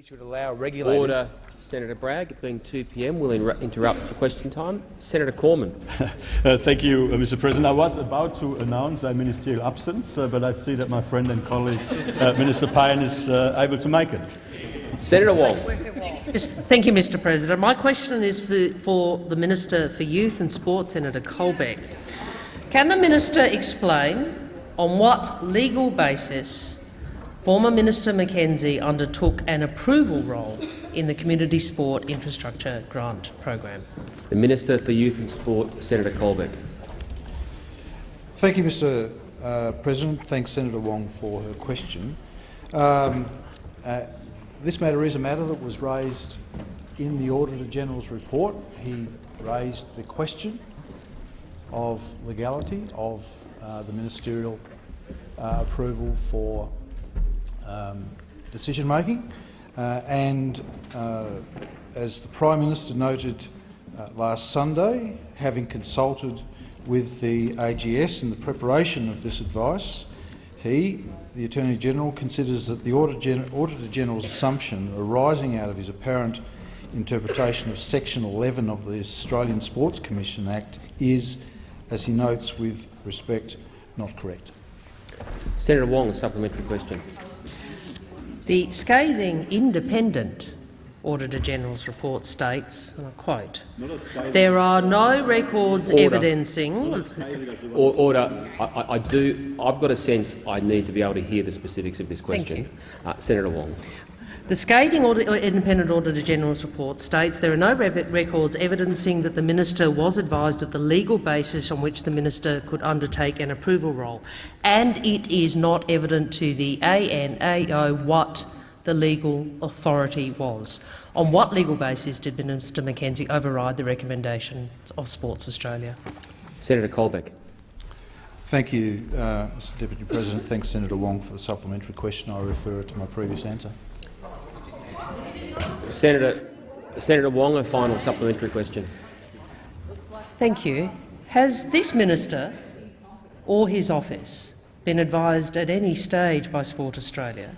We should allow regulators. Order, Senator Bragg. It being 2 p.m., we'll interrupt for question time. Senator Cormann. uh, thank you, uh, Mr. President. I was about to announce a ministerial absence, uh, but I see that my friend and colleague, uh, Minister Payne, is uh, able to make it. Senator Wong. Thank you, Mr President. My question is for, for the Minister for Youth and Sport, Senator Colbeck. Can the minister explain on what legal basis Former Minister McKenzie undertook an approval role in the Community Sport Infrastructure Grant Program. The Minister for Youth and Sport, Senator Colbeck. Thank you, Mr uh, President. Thanks, Senator Wong, for her question. Um, uh, this matter is a matter that was raised in the Auditor-General's report. He raised the question of legality of uh, the ministerial uh, approval for um, decision making. Uh, and uh, as the Prime Minister noted uh, last Sunday, having consulted with the AGS in the preparation of this advice, he, the Attorney-General, considers that the Auditor-General's assumption arising out of his apparent interpretation of Section 11 of the Australian Sports Commission Act is, as he notes with respect, not correct. Senator Wong, a supplementary question. The scathing independent Auditor-General's report states, and I quote, there are no records Order. evidencing— Order. I, I, do. I've got a sense I need to be able to hear the specifics of this question. Uh, Senator Wong. The scathing Audit, Independent Auditor General's report states there are no records evidencing that the minister was advised of the legal basis on which the minister could undertake an approval role, and it is not evident to the ANAO what the legal authority was. On what legal basis did Minister McKenzie override the recommendations of Sports Australia? Senator Colbeck. Thank you, uh, Mr Deputy President. Thanks, Senator Wong, for the supplementary question. I refer it to my previous answer. Senator, Senator Wong, a final supplementary question. Thank you. Has this minister or his office been advised at any stage by Sport Australia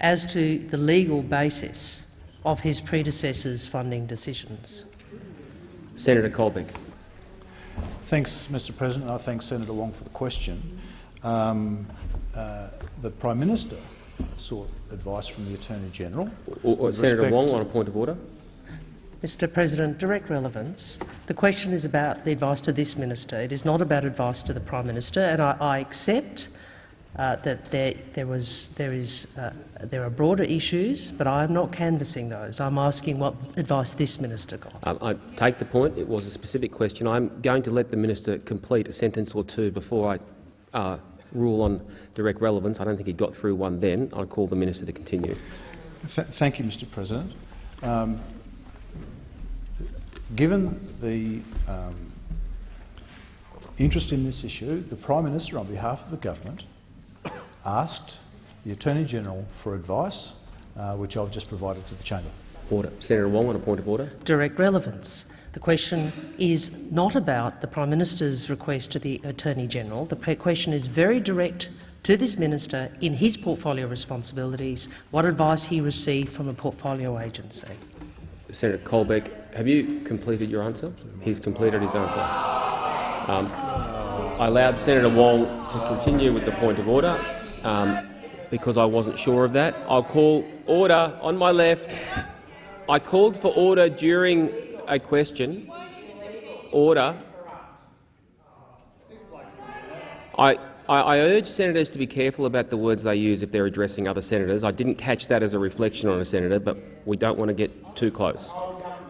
as to the legal basis of his predecessor's funding decisions? Senator Colbeck. Thanks, Mr President. I thank Senator Wong for the question. Um, uh, the Prime Minister sought advice from the Attorney-General. Senator Wong, on a point of order. Mr President, direct relevance. The question is about the advice to this minister. It is not about advice to the Prime Minister, and I, I accept uh, that there, there, was, there, is, uh, there are broader issues, but I am not canvassing those. I'm asking what advice this minister got. Um, I take the point. It was a specific question. I'm going to let the minister complete a sentence or two before I uh, rule on direct relevance. I don't think he got through one then. I'll call the minister to continue. Th thank you, Mr President. Um, given the um, interest in this issue, the Prime Minister, on behalf of the government, asked the Attorney-General for advice, uh, which I've just provided to the chamber. Order. Senator Wong on a point of order. Direct relevance. The question is not about the Prime Minister's request to the Attorney-General. The question is very direct to this minister in his portfolio responsibilities, what advice he received from a portfolio agency. Senator Colbeck, have you completed your answer? He's completed his answer. Um, I allowed Senator Wong to continue with the point of order um, because I wasn't sure of that. I'll call order on my left. I called for order during a question. Order. I, I, urge senators to be careful about the words they use if they're addressing other senators. I didn't catch that as a reflection on a senator, but we don't want to get too close.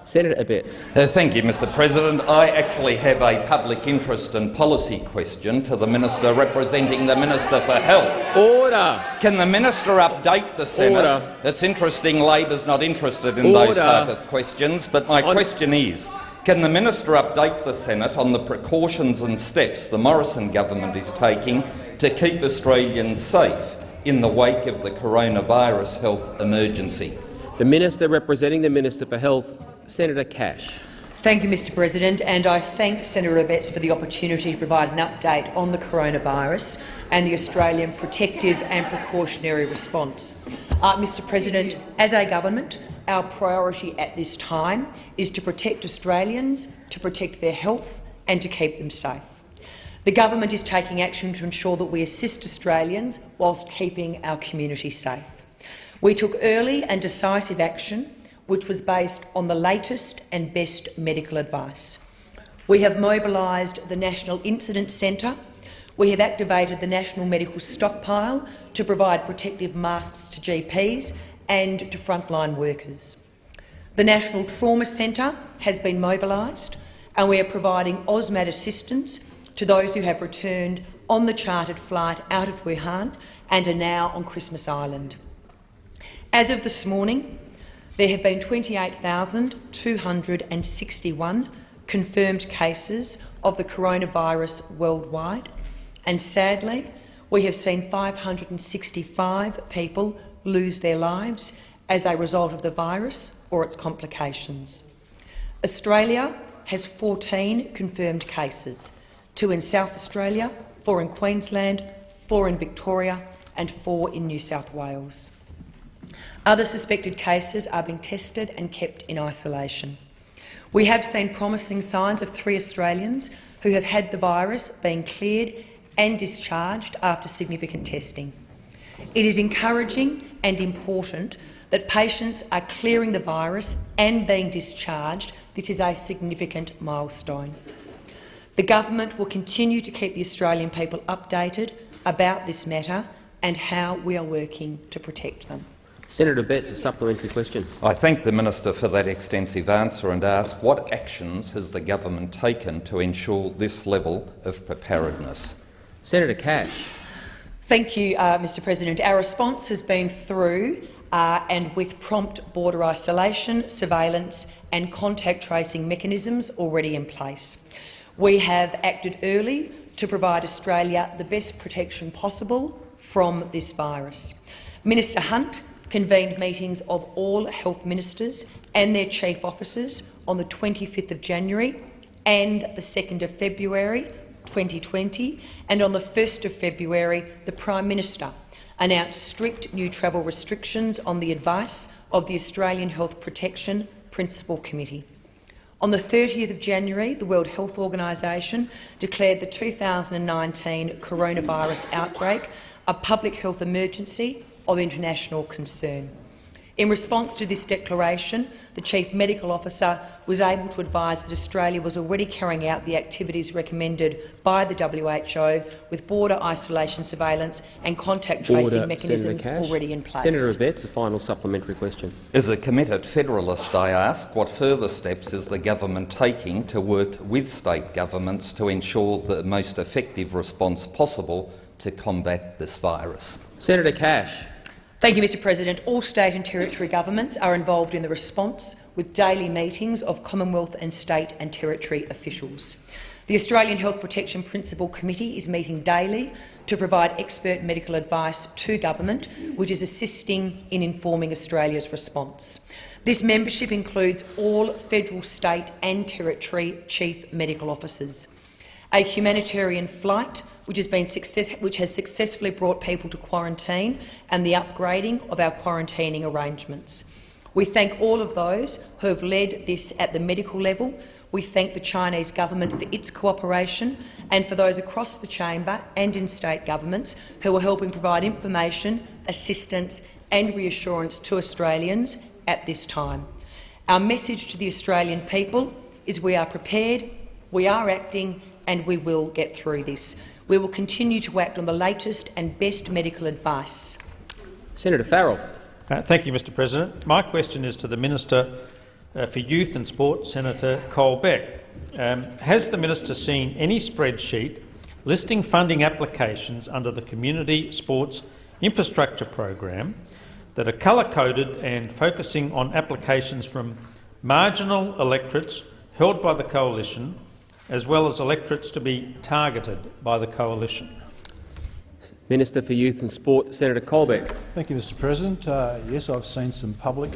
Senator Abetz. Uh, thank you, Mr President. I actually have a public interest and policy question to the minister representing the Minister for Health. Order. Can the minister update the Senate? Order. It's interesting Labor's not interested in Order. those type of questions, but my on question is, can the minister update the Senate on the precautions and steps the Morrison government is taking to keep Australians safe in the wake of the coronavirus health emergency? The minister representing the Minister for Health Senator Cash. Thank you, Mr President, and I thank Senator Abetz for the opportunity to provide an update on the coronavirus and the Australian protective and precautionary response. Uh, Mr President, as a government, our priority at this time is to protect Australians, to protect their health and to keep them safe. The government is taking action to ensure that we assist Australians whilst keeping our community safe. We took early and decisive action which was based on the latest and best medical advice. We have mobilised the National Incident Centre. We have activated the National Medical Stockpile to provide protective masks to GPs and to frontline workers. The National Trauma Centre has been mobilised and we are providing AUSMAT assistance to those who have returned on the chartered flight out of Wuhan and are now on Christmas Island. As of this morning, there have been 28,261 confirmed cases of the coronavirus worldwide, and sadly, we have seen 565 people lose their lives as a result of the virus or its complications. Australia has 14 confirmed cases, two in South Australia, four in Queensland, four in Victoria and four in New South Wales. Other suspected cases are being tested and kept in isolation. We have seen promising signs of three Australians who have had the virus being cleared and discharged after significant testing. It is encouraging and important that patients are clearing the virus and being discharged. This is a significant milestone. The government will continue to keep the Australian people updated about this matter and how we are working to protect them. Senator Betts, a supplementary question. I thank the minister for that extensive answer and ask what actions has the government taken to ensure this level of preparedness? Senator Cash. Thank you, uh, Mr President. Our response has been through uh, and with prompt border isolation, surveillance and contact tracing mechanisms already in place. We have acted early to provide Australia the best protection possible from this virus. Minister Hunt convened meetings of all health ministers and their chief officers on the 25th of January and the 2nd of February 2020, and on the 1st of February the Prime Minister announced strict new travel restrictions on the advice of the Australian Health Protection Principal Committee. On the 30th of January, the World Health Organisation declared the 2019 coronavirus outbreak a public health emergency of international concern. In response to this declaration, the Chief Medical Officer was able to advise that Australia was already carrying out the activities recommended by the WHO with border isolation surveillance and contact tracing Order, mechanisms already in place. Senator Abetz, a final supplementary question. As a committed federalist, I ask what further steps is the government taking to work with state governments to ensure the most effective response possible to combat this virus? Senator Cash. Thank you, Mr President. All state and territory governments are involved in the response with daily meetings of Commonwealth and state and territory officials. The Australian Health Protection Principal Committee is meeting daily to provide expert medical advice to government, which is assisting in informing Australia's response. This membership includes all federal, state and territory chief medical officers. A humanitarian flight which has, been success which has successfully brought people to quarantine and the upgrading of our quarantining arrangements. We thank all of those who have led this at the medical level. We thank the Chinese government for its cooperation and for those across the chamber and in state governments who are helping provide information, assistance and reassurance to Australians at this time. Our message to the Australian people is we are prepared, we are acting and we will get through this. We will continue to act on the latest and best medical advice. Senator Farrell. Uh, thank you, Mr President. My question is to the Minister uh, for Youth and Sport, Senator Colbeck. Um, has the minister seen any spreadsheet listing funding applications under the Community Sports Infrastructure Program that are colour-coded and focusing on applications from marginal electorates held by the coalition as well as electorates to be targeted by the coalition. Minister for Youth and Sport, Senator Colbeck. Thank you, Mr President. Uh, yes, I've seen some public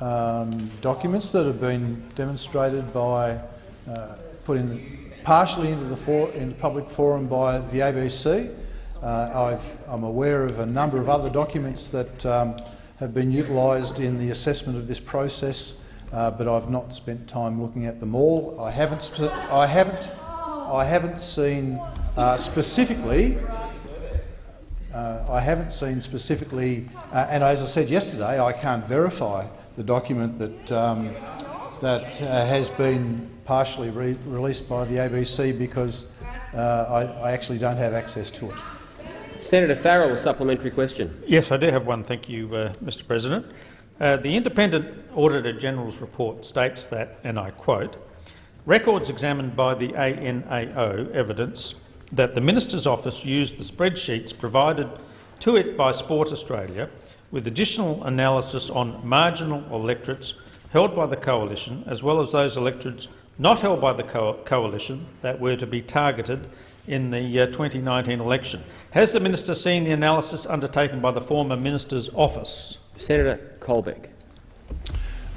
um, documents that have been demonstrated by, uh, put in partially into the, for, in the public forum by the ABC. Uh, i am aware of a number of other documents that um, have been utilised in the assessment of this process, uh, but I've not spent time looking at them all. I haven't, I haven't, I haven't seen uh, specifically uh, I haven't seen specifically, uh, and as I said yesterday, I can't verify the document that um, that uh, has been partially re released by the ABC because uh, I, I, actually don't have access to it. Senator Farrell, a supplementary question. Yes, I do have one. Thank you, uh, Mr President. Uh, the Independent Auditor General's report states that, and I quote, records examined by the ANAO evidence that the Minister's office used the spreadsheets provided to it by Sport Australia with additional analysis on marginal electorates held by the coalition as well as those electorates not held by the co coalition that were to be targeted in the uh, 2019 election. Has the minister seen the analysis undertaken by the former minister's office? Senator Colbeck.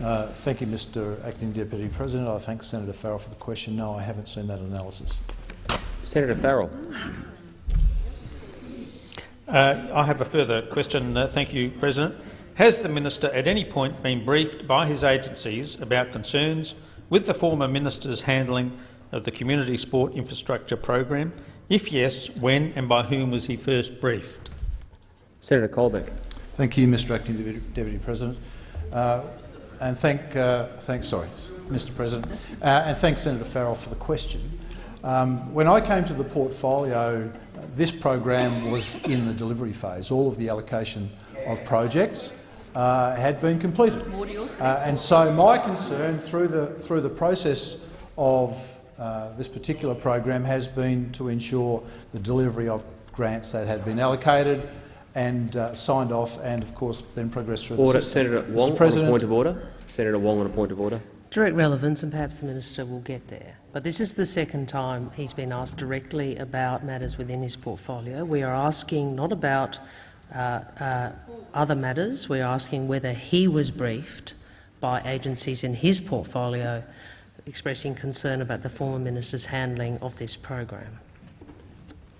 Uh, thank you, Mr Acting Deputy President. I thank Senator Farrell for the question. No, I haven't seen that analysis. Senator Farrell. Uh, I have a further question. Uh, thank you, President. Has the minister at any point been briefed by his agencies about concerns with the former minister's handling of the Community Sport Infrastructure Program? If yes, when and by whom was he first briefed? Senator Colbeck. Thank you, Mr Acting Deputy President. Uh, and thank, uh, thank, sorry, Mr President, uh, and thanks Senator Farrell for the question. Um, when I came to the portfolio, this program was in the delivery phase. All of the allocation of projects uh, had been completed. Uh, and so my concern through the, through the process of uh, this particular program has been to ensure the delivery of grants that had been allocated and uh, signed off and, of course, then progressed through order. the system. Senator Wong, Mr. President, on a point of order. Senator Wong on a point of order. Direct relevance, and perhaps the minister will get there. But this is the second time he's been asked directly about matters within his portfolio. We are asking not about uh, uh, other matters. We're asking whether he was briefed by agencies in his portfolio expressing concern about the former minister's handling of this program.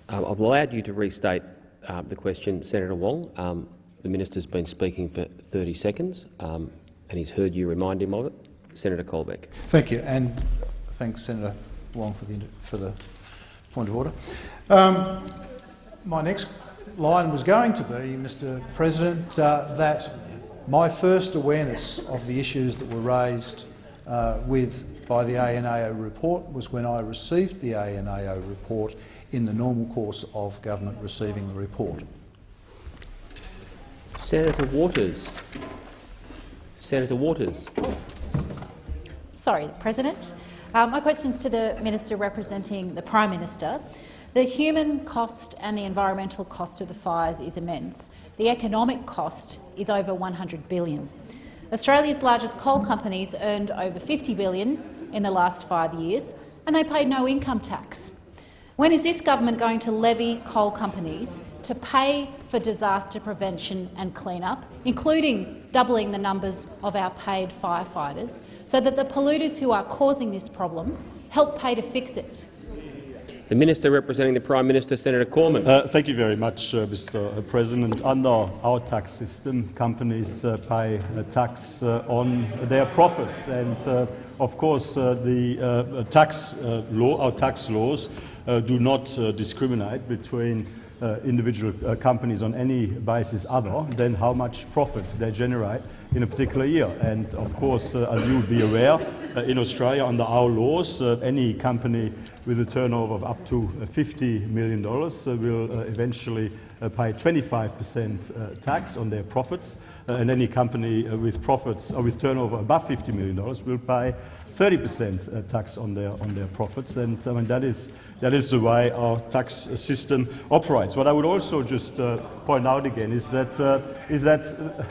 I've allowed you to restate uh, the question, Senator Wong. Um, the minister's been speaking for 30 seconds, um, and he's heard you remind him of it. Senator Colbeck. Thank you, and thanks, Senator Wong, for the, for the point of order. Um, my next line was going to be, Mr President, uh, that my first awareness of the issues that were raised uh, with by the ANAO report was when I received the ANAO report in the normal course of government receiving the report. Senator Waters. Senator Waters. Sorry, President. Um, my question is to the Minister representing the Prime Minister. The human cost and the environmental cost of the fires is immense. The economic cost is over 100 billion. Australia's largest coal companies earned over 50 billion in the last five years, and they paid no income tax. When is this government going to levy coal companies to pay for disaster prevention and clean-up, including doubling the numbers of our paid firefighters, so that the polluters who are causing this problem help pay to fix it. The Minister representing the Prime Minister, Senator Cormann. Uh, thank you very much, uh, Mr President. Under our tax system, companies uh, pay a tax uh, on their profits. And, uh, of course, uh, the tax law, our tax laws Uh, do not uh, discriminate between uh, individual uh, companies on any basis other than how much profit they generate in a particular year. And of course, uh, as you would be aware, uh, in Australia, under our laws, uh, any company with a turnover of up to uh, $50 million will eventually pay 25% tax on their profits, and any company with profits or with turnover above $50 million will pay 30% tax on their on their profits. And I mean that is that is the way our tax system operates. What I would also just uh, point out again is that, uh, is that uh,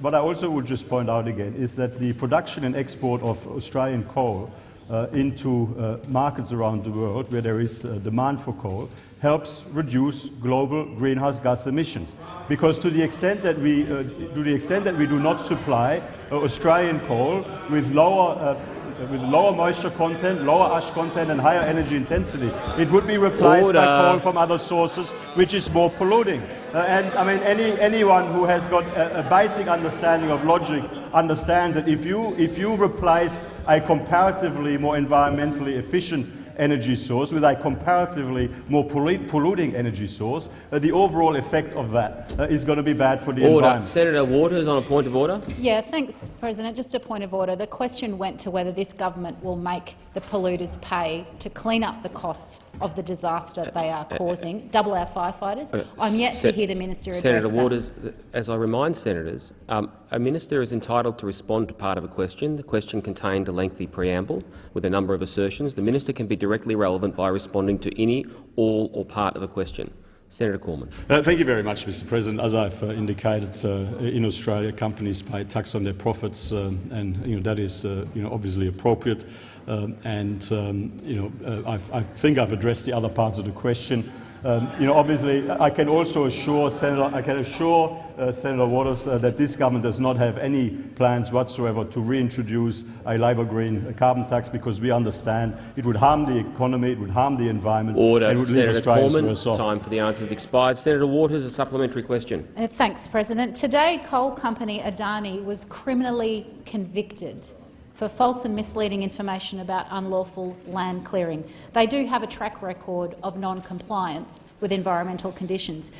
what I also would just point out again is that the production and export of Australian coal uh, into uh, markets around the world where there is uh, demand for coal helps reduce global greenhouse gas emissions. Because to the extent that we, uh, to the extent that we do not supply uh, Australian coal with lower uh, with lower moisture content, lower ash content and higher energy intensity. It would be replaced Order. by coal from other sources, which is more polluting. Uh, and I mean, any, anyone who has got a, a basic understanding of logic understands that if you, if you replace a comparatively more environmentally efficient energy source with a comparatively more polluting energy source, uh, the overall effect of that uh, is going to be bad for the Order. environment. Senator Waters on a point of order. Yeah, thanks, President. Just a point of order. The question went to whether this government will make the polluters pay to clean up the costs of the disaster they are causing, double our firefighters. Uh, I'm yet to hear the minister address Senator. Waters, th- as I remind senators, um, a minister is entitled to respond to part of a question. The question contained a lengthy preamble with a number of assertions. The minister can be directly relevant by responding to any, all or part of a question. Senator Cormann. Uh, thank you very much, Mr. President. As I've uh, indicated, uh, in Australia, companies pay tax on their profits, um, and you know, that is uh, you know, obviously appropriate. Um, and um, you know, uh, I think I've addressed the other parts of the question. Um, you know, obviously, I can also assure Senator, I can assure uh, Senator Waters uh, that this government does not have any plans whatsoever to reintroduce a Labor Green carbon tax because we understand it would harm the economy, it would harm the environment, Order. and it would leave Senator Australians worse Cormann. off. Time for the answers expired. Senator Waters, a supplementary question. Uh, thanks, President. Today, coal company Adani was criminally convicted for false and misleading information about unlawful land clearing. They do have a track record of non-compliance with environmental conditions.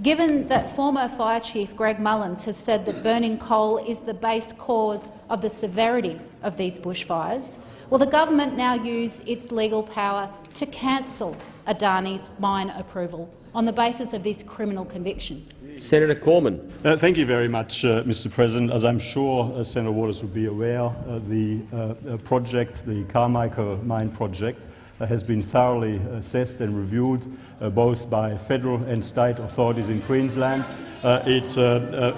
Given that former Fire Chief Greg Mullins has said that burning coal is the base cause of the severity of these bushfires, will the government now use its legal power to cancel Adani's mine approval on the basis of this criminal conviction? Senator Cormann. Uh, thank you very much, uh, Mr. President. As I'm sure uh, Senator Waters would be aware, uh, the uh, uh, project, the Carmichael Mine project, has been thoroughly assessed and reviewed both by federal and state authorities in Queensland. It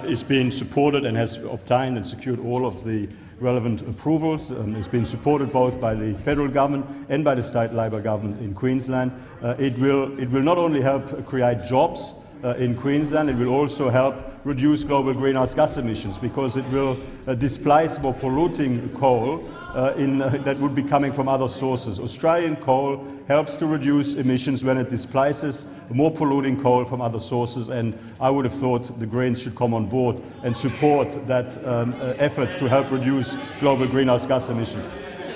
is being supported and has obtained and secured all of the relevant approvals. Um, it's been supported both by the federal government and by the state Labor government in Queensland. It, will, it will not only help create jobs, in Queensland. It will also help reduce global greenhouse gas emissions because it will uh, displace more polluting coal uh, in, uh, that would be coming from other sources. Australian coal helps to reduce emissions when it displaces more polluting coal from other sources, and I would have thought the Greens should come on board and support that um, uh, effort to help reduce global greenhouse gas emissions.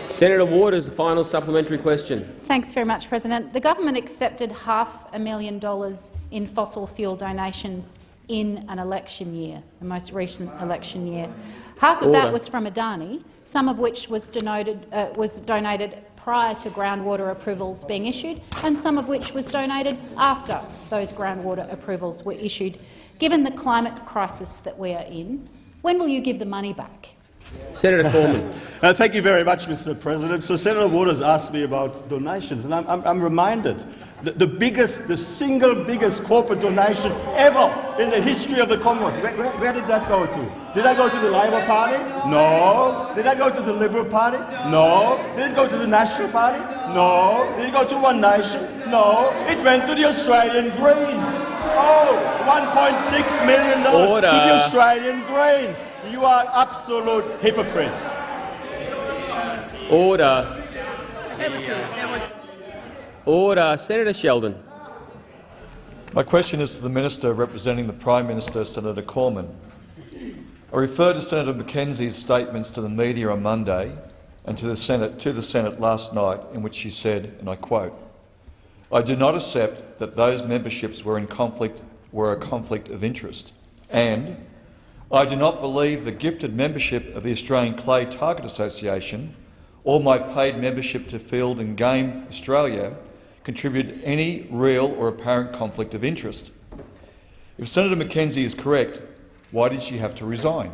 Senator Ward Waters, a final supplementary question. Thanks very much, President. The government accepted half a million dollars in fossil fuel donations in an election year, the most recent election year. Half of Order. that was from Adani, some of which was, denoted, uh, was donated prior to groundwater approvals being issued, and some of which was donated after those groundwater approvals were issued. Given the climate crisis that we are in, when will you give the money back? Senator Coleman. Uh, thank you very much, Mr. President. So Senator Waters asked me about donations, and I'm, I'm, I'm reminded that the biggest, the single biggest corporate donation ever in the history of the Commonwealth. Where, where, where did that go to? Did I go to the Labor Party? No. Did I go to the Liberal Party? No. Did it go to the National Party? No. Did it go to One Nation? No. It went to the Australian Greens. Oh, $1.6 million to the Australian Greens. You are absolute hypocrites. Order. Order. Senator Sheldon. My question is to the Minister representing the Prime Minister, Senator Cormann. I refer to Senator McKenzie's statements to the media on Monday and to the Senate, to the Senate last night, in which she said, and I quote, I do not accept that those memberships were in conflict were a conflict of interest, and I do not believe the gifted membership of the Australian Clay Target Association or my paid membership to Field and Game Australia contributed any real or apparent conflict of interest. If Senator McKenzie is correct, why did she have to resign?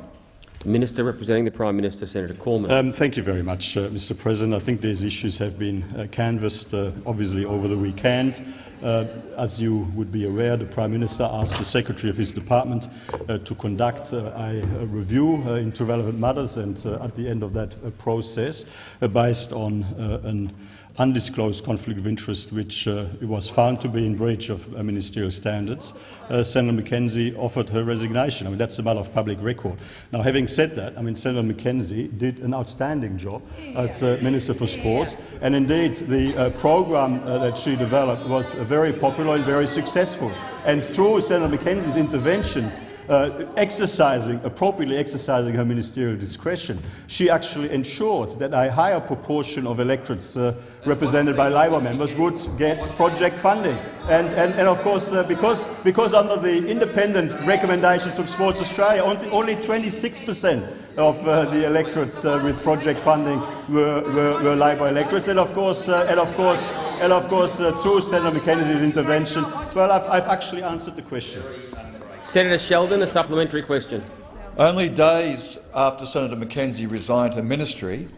Minister representing the Prime Minister, Senator Cormann. Um, thank you very much, uh, Mr. President. I think these issues have been uh, canvassed, uh, obviously, over the weekend. Uh, as you would be aware, the Prime Minister asked the Secretary of his department uh, to conduct uh, a, a review uh, into relevant matters, and uh, at the end of that uh, process, uh, based on uh, an undisclosed conflict of interest, which uh, was found to be in breach of uh, ministerial standards, uh, Senator McKenzie offered her resignation. I mean, that's a matter of public record. Now, having said that, I mean, Senator McKenzie did an outstanding job as uh, Minister for Sports, and indeed the uh, program uh, that she developed was very popular and very successful. And through Senator McKenzie's interventions, uh, exercising, appropriately exercising her ministerial discretion, she actually ensured that a higher proportion of electorates uh, represented by Labor members would get project funding. And, and, and of course, uh, because, because under the independent recommendations from Sports Australia, only 26% of uh, the electorates uh, with project funding were, were, were Labor electorates. And of course, uh, and of course, and of course through Senator McKenzie's intervention, well, I've, I've actually answered the question. Senator Sheldon, a supplementary question. Only days after Senator McKenzie resigned her ministry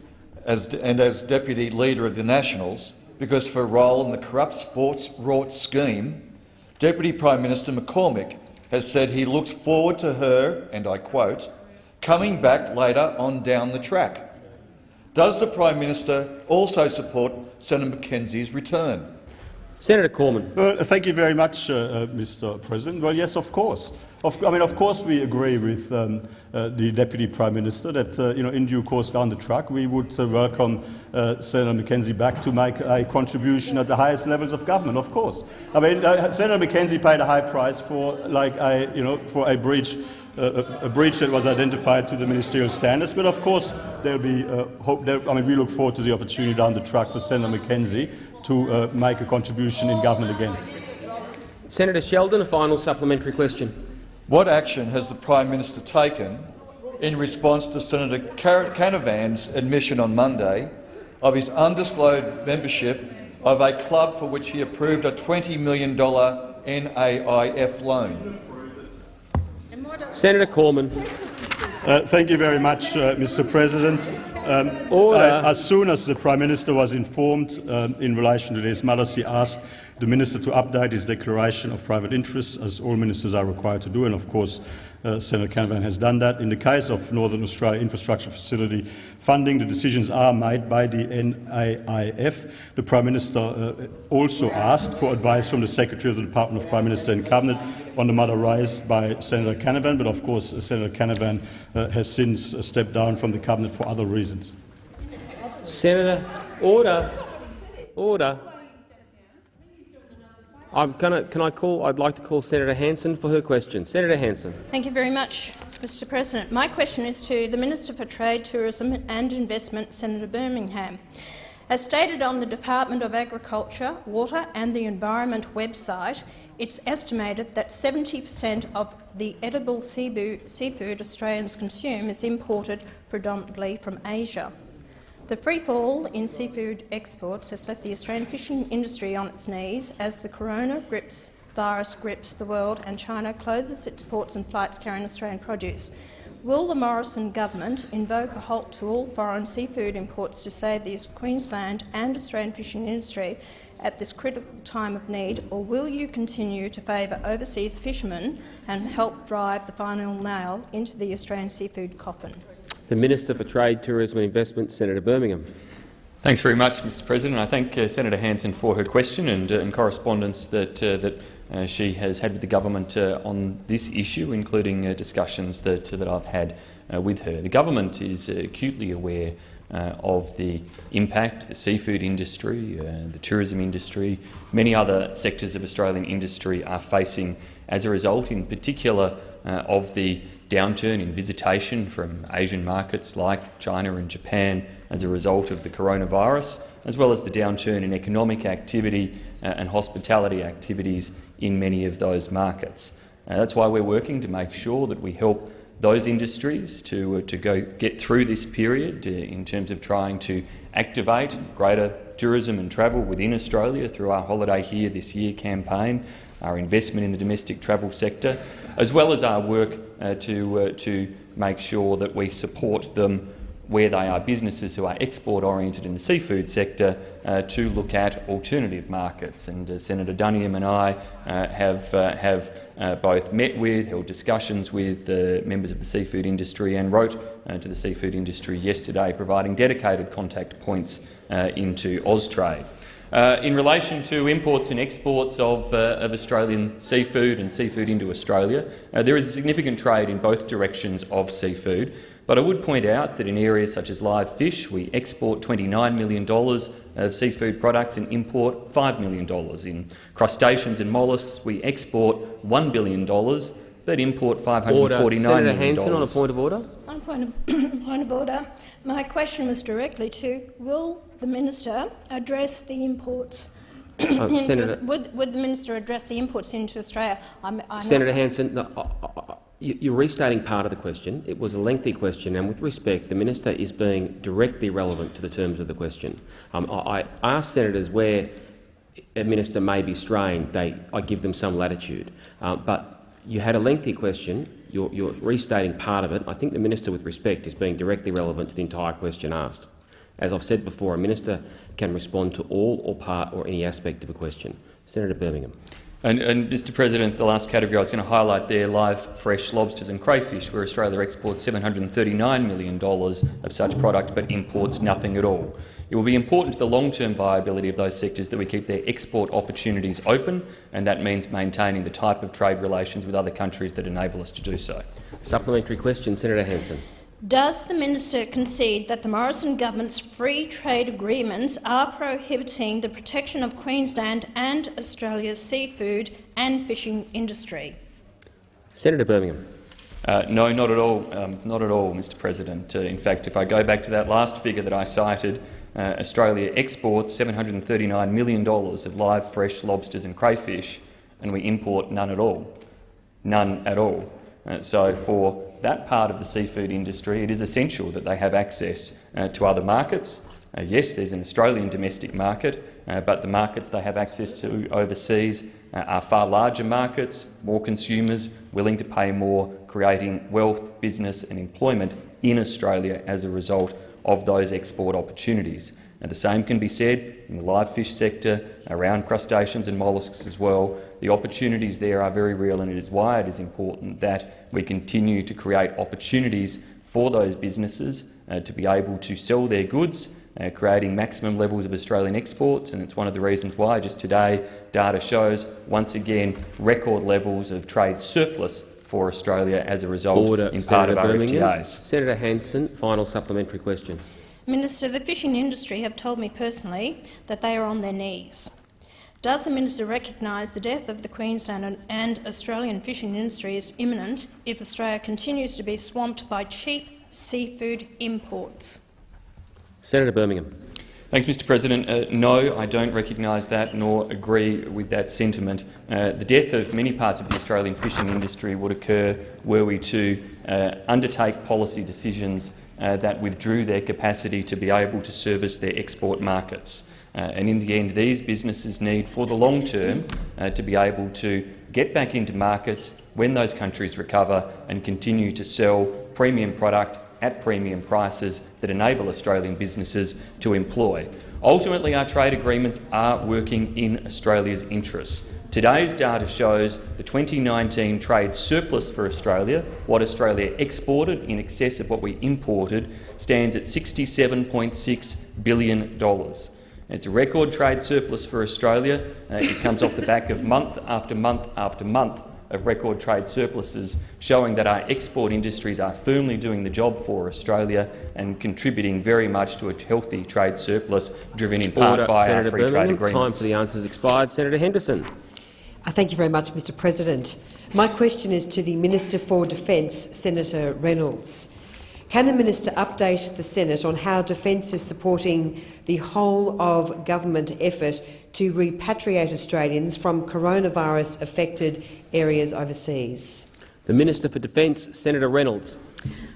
as, and as Deputy Leader of the Nationals because of her role in the corrupt sports rort scheme, Deputy Prime Minister McCormack has said he looks forward to her, and I quote, coming back later on down the track. Does the Prime Minister also support Senator McKenzie's return? Senator Cormann. Well, thank you very much, uh, uh, Mr. President. Well, yes, of course. Of, I mean, of course, we agree with um, uh, the Deputy Prime Minister that, uh, you know, in due course down the track, we would uh, welcome uh, Senator McKenzie back to make a contribution at the highest levels of government. Of course, I mean, Senator McKenzie paid a high price for, like, a, you know, for a breach a, breach that was identified to the ministerial standards. But of course, there'll be uh, hope. There, I mean, we look forward to the opportunity down the track for Senator McKenzie to uh, make a contribution in government again. Senator Sheldon, a final supplementary question. What action has the Prime Minister taken in response to Senator Canavan's admission on Monday of his undisclosed membership of a club for which he approved a $20 million NAIF loan? Senator Cormann. Uh, thank you very much, uh, Mr President. Um, I, as soon as the Prime Minister was informed um, in relation to this matter, he asked the Minister to update his declaration of private interests, as all ministers are required to do, and of course uh, Senator Canavan has done that. In the case of Northern Australia Infrastructure Facility funding, the decisions are made by the NAIF. The Prime Minister uh, also asked for advice from the Secretary of the Department of Prime Minister and Cabinet on the matter raised by Senator Canavan, but of course Senator Canavan uh, has since uh, stepped down from the Cabinet for other reasons. Senator, order. Order. I'm gonna, can I call? I'd like to call Senator Hanson for her question. Senator Hanson. Thank you very much, Mr. President. My question is to the Minister for Trade, Tourism and Investment, Senator Birmingham. As stated on the Department of Agriculture, Water and the Environment website, it's estimated that 70 per cent of the edible seafood Australians consume is imported predominantly from Asia. The free fall in seafood exports has left the Australian fishing industry on its knees as the corona grips, virus grips the world and China closes its ports and flights carrying Australian produce. Will the Morrison government invoke a halt to all foreign seafood imports to save the Queensland and Australian fishing industry at this critical time of need, or will you continue to favour overseas fishermen and help drive the final nail into the Australian seafood coffin? The Minister for Trade, Tourism and Investment, Senator Birmingham. Thanks very much, Mr President. I thank uh, Senator Hanson for her question and, uh, and correspondence that, uh, that uh, she has had with the government uh, on this issue, including uh, discussions that, that I've had with her. The government is acutely aware of the impact the seafood industry, the tourism industry, many other sectors of Australian industry are facing as a result, in particular, of the downturn in visitation from Asian markets like China and Japan as a result of the coronavirus, as well as the downturn in economic activity uh, and hospitality activities in many of those markets. Uh, that's why we're working to make sure that we help those industries to, uh, to go get through this period uh, in terms of trying to activate greater tourism and travel within Australia through our Holiday Here This Year campaign, our investment in the domestic travel sector, as well as our work uh, to, uh, to make sure that we support them where they are businesses who are export-oriented in the seafood sector, uh, to look at alternative markets. And uh, Senator Duniam and I uh, have, uh, have uh, both met with, held discussions with the members of the seafood industry and wrote uh, to the seafood industry yesterday, providing dedicated contact points into Austrade. In relation to imports and exports of, of, Australian seafood and seafood into Australia, there is a significant trade in both directions of seafood. But I would point out that in areas such as live fish, we export $29 million of seafood products and import $5 million. In crustaceans and molluscs, we export $1 billion but import $549 order. million. Senator Hanson on a point of order. On point of, point of order, my question was directly to will the minister address the imports uh, Senator, would, would, the minister address the imports into Australia? I'm, I'm Senator Hanson, no, I, you're restating part of the question. It was a lengthy question, and with respect, the minister is being directly relevant to the terms of the question. Um, I, ask senators where a minister may be straying, they, I give them some latitude. Uh, but you had a lengthy question. You're, you're restating part of it. I think the minister, with respect, is being directly relevant to the entire question asked. As I've said before, a minister can respond to all or part or any aspect of a question. Senator Birmingham. And, and, Mr President, the last category I was going to highlight there, live fresh lobsters and crayfish, where Australia exports $739 million of such product but imports nothing at all. It will be important to the long-term viability of those sectors that we keep their export opportunities open, and that means maintaining the type of trade relations with other countries that enable us to do so. Supplementary question, Senator Hanson. Does the minister concede that the Morrison government's free trade agreements are prohibiting the protection of Queensland and Australia's seafood and fishing industry? Senator Birmingham. Uh, no, not at all. Um, not at all, Mr. President. Uh, in fact, if I go back to that last figure that I cited, uh, Australia exports $739 million of live fresh lobsters and crayfish, and we import none at all. None at all. Uh, so for that part of the seafood industry, it is essential that they have access uh, to other markets. Uh, yes, there's an Australian domestic market, uh, but the markets they have access to overseas uh, are far larger markets, more consumers willing to pay more, creating wealth, business and employment in Australia as a result of those export opportunities. And the same can be said in the live fish sector, around crustaceans and molluscs as well. The opportunities there are very real, and it is why it is important that we continue to create opportunities for those businesses uh, to be able to sell their goods, uh, creating maximum levels of Australian exports. And it's one of the reasons why just today data shows, once again, record levels of trade surplus for Australia as a result Order, in Senator part of Birmingham. our FTAs. Senator Hanson, final supplementary question. Minister, the fishing industry have told me personally that they are on their knees. Does the minister recognise the death of the Queensland and Australian fishing industry is imminent if Australia continues to be swamped by cheap seafood imports? Senator Birmingham. Thanks, Mr President. Uh, no, I don't recognise that nor agree with that sentiment. Uh, the death of many parts of the Australian fishing industry would occur were we to uh, undertake policy decisions uh, that withdrew their capacity to be able to service their export markets. Uh, and in the end, these businesses need, for the long term, uh, to be able to get back into markets when those countries recover and continue to sell premium product at premium prices that enable Australian businesses to employ. Ultimately, our trade agreements are working in Australia's interests. Today's data shows the 2019 trade surplus for Australia, what Australia exported in excess of what we imported, stands at $67.6 billion. It's a record trade surplus for Australia. Uh, it comes off the back of month after month after month of record trade surpluses, showing that our export industries are firmly doing the job for Australia and contributing very much to a healthy trade surplus, driven in part Order. by Senator our free Birmingham. trade agreements. Time for the answers expired. Senator Henderson. Uh, thank you very much, Mr President. My question is to the Minister for Defence, Senator Reynolds. Can the minister update the Senate on how Defence is supporting the whole-of government effort to repatriate Australians from coronavirus-affected areas overseas? The Minister for Defence, Senator Reynolds.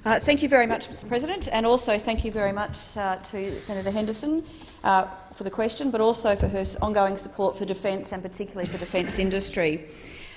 Uh, thank you very much, Mr President, and also thank you very much uh, to Senator Henderson uh, for the question, but also for her ongoing support for defence and particularly for defence industry.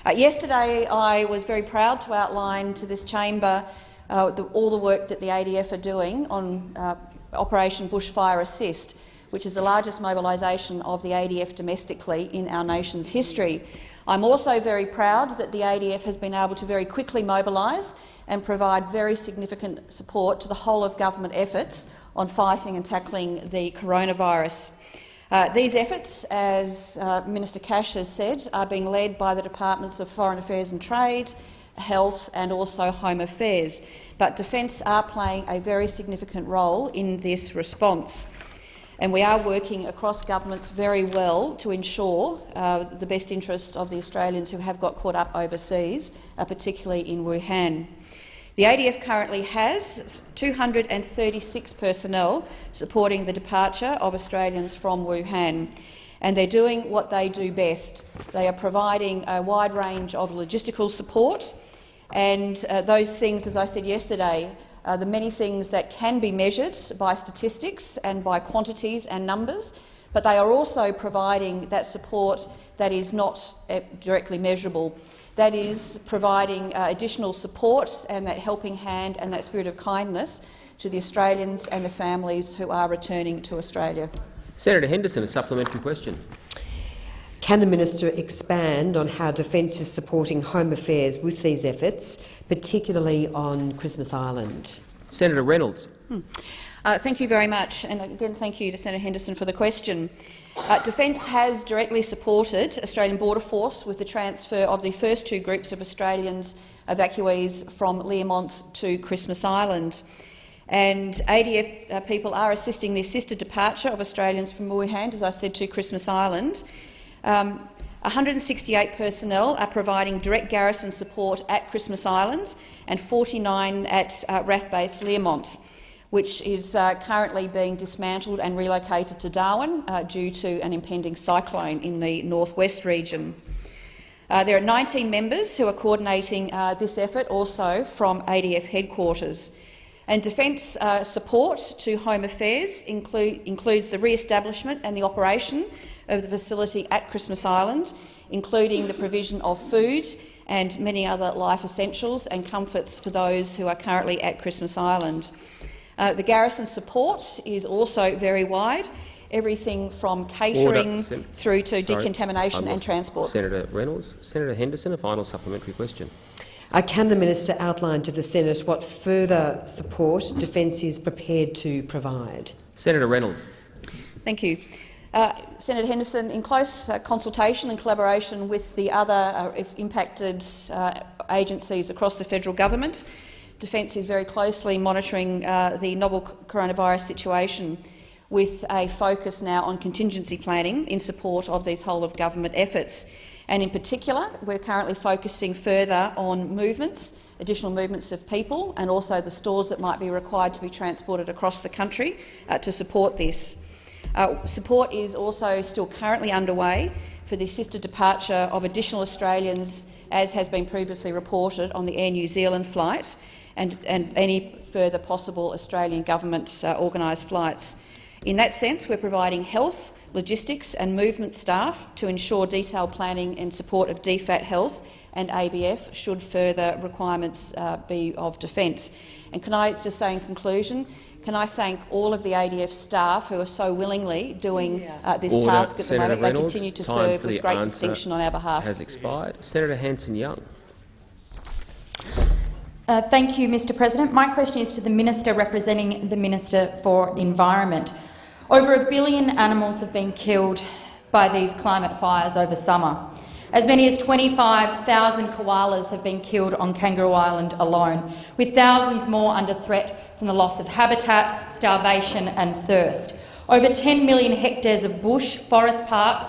Uh, yesterday I was very proud to outline to this chamber uh, the, all the work that the ADF are doing on uh, Operation Bushfire Assist, which is the largest mobilisation of the ADF domestically in our nation's history. I'm also very proud that the ADF has been able to very quickly mobilise and provide very significant support to the whole of government efforts on fighting and tackling the coronavirus. Uh, these efforts, as uh, Minister Cash has said, are being led by the Departments of Foreign Affairs and Trade, Health and also Home Affairs. But Defence are playing a very significant role in this response. And we are working across governments very well to ensure uh, the best interests of the Australians who have got caught up overseas, uh, particularly in Wuhan. The ADF currently has 236 personnel supporting the departure of Australians from Wuhan, and they're doing what they do best. They are providing a wide range of logistical support, and uh, those things, as I said yesterday, are the many things that can be measured by statistics and by quantities and numbers, but they are also providing that support that is not uh, directly measurable that is providing uh, additional support and that helping hand and that spirit of kindness to the Australians and the families who are returning to Australia. Senator Henderson, a supplementary question. Can the minister expand on how Defence is supporting Home Affairs with these efforts, particularly on Christmas Island? Senator Reynolds. Hmm. Uh, thank you very much, and again thank you to Senator Henderson for the question. Uh, Defence has directly supported Australian Border Force with the transfer of the first two groups of Australians evacuees from Learmonth to Christmas Island. And ADF uh, people are assisting the assisted departure of Australians from Wuhan, as I said, to Christmas Island. Um, 168 personnel are providing direct garrison support at Christmas Island and 49 at uh, Base Learmonth which is uh, currently being dismantled and relocated to Darwin uh, due to an impending cyclone in the northwest region. Uh, there are 19 members who are coordinating uh, this effort, also from ADF headquarters. And Defence uh, support to Home Affairs include, includes the re-establishment and the operation of the facility at Christmas Island, including the provision of food and many other life essentials and comforts for those who are currently at Christmas Island. Uh, the garrison support is also very wide, everything from catering through to Sorry, decontamination and transport. Senator Reynolds. Senator Henderson, a final supplementary question. Uh, can the minister outline to the Senate what further support Defence is prepared to provide? Senator Reynolds. Thank you. Uh, Senator Henderson, in close uh, consultation and collaboration with the other uh, impacted uh, agencies across the federal government, Defence is very closely monitoring uh, the novel coronavirus situation with a focus now on contingency planning in support of these whole-of-government efforts. And in particular, we're currently focusing further on movements, additional movements of people and also the stores that might be required to be transported across the country uh, to support this. Uh, support is also still currently underway for the assisted departure of additional Australians, as has been previously reported on the Air New Zealand flight, and, and any further possible Australian government uh, organised flights. In that sense, we're providing health, logistics and movement staff to ensure detailed planning and support of DFAT health and ABF should further requirements uh, be of defence. And can I just say in conclusion, can I thank all of the ADF staff who are so willingly doing uh, this Order. task at Senator the moment. Reynolds, they continue to serve with great answer distinction on our behalf. Has expired. Senator Hanson-Young. Uh, thank you, Mr President. My question is to the Minister representing the Minister for Environment. Over a billion animals have been killed by these climate fires over summer. As many as 25,000 koalas have been killed on Kangaroo Island alone, with thousands more under threat from the loss of habitat, starvation and thirst. Over 10 million hectares of bush, forest parks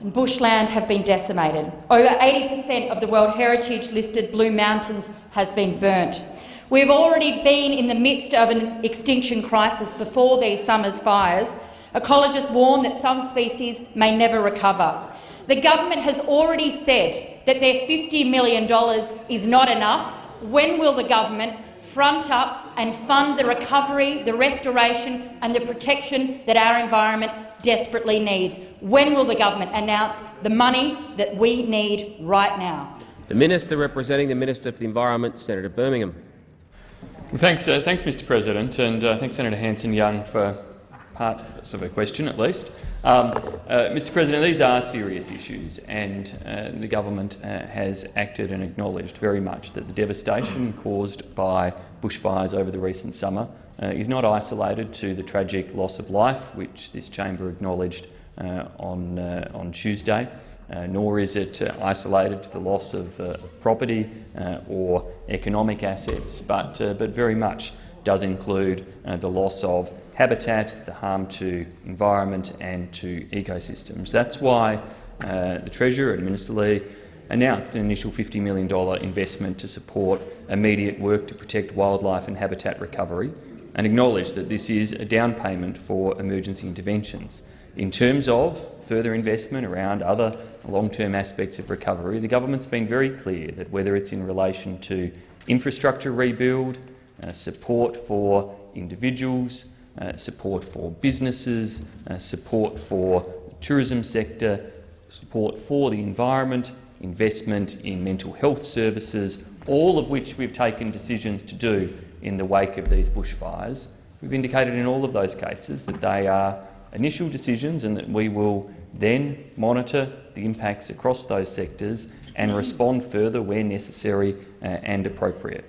and bushland have been decimated. Over 80% of the World Heritage listed Blue Mountains has been burnt. We've already been in the midst of an extinction crisis before these summer's fires. Ecologists warn that some species may never recover. The government has already said that their $50 million is not enough. When will the government front up and fund the recovery, the restoration and the protection that our environment desperately needs. When will the government announce the money that we need right now? The Minister representing the Minister for the Environment, Senator Birmingham. Thanks, uh, thanks, Mr. President, and uh, thanks, Senator Hanson-Young, for part of a question at least. Um, uh, Mr. President, these are serious issues, and uh, the government uh, has acted and acknowledged very much that the devastation caused by bushfires over the recent summer uh, is not isolated to the tragic loss of life, which this chamber acknowledged on on Tuesday. Uh, nor is it uh, isolated to the loss of uh, property or economic assets, but, but very much does include the loss of habitat, the harm to environment and to ecosystems. That's why the Treasurer and Minister Ley announced an initial $50 million investment to support immediate work to protect wildlife and habitat recovery and acknowledge that this is a down payment for emergency interventions. In terms of further investment around other long-term aspects of recovery, the government's been very clear that whether it's in relation to infrastructure rebuild, uh, support for individuals, uh, support for businesses, uh, support for the tourism sector, support for the environment, investment in mental health services, all of which we've taken decisions to do in the wake of these bushfires. We've indicated in all of those cases that they are initial decisions and that we will then monitor the impacts across those sectors and respond further where necessary uh, and appropriate.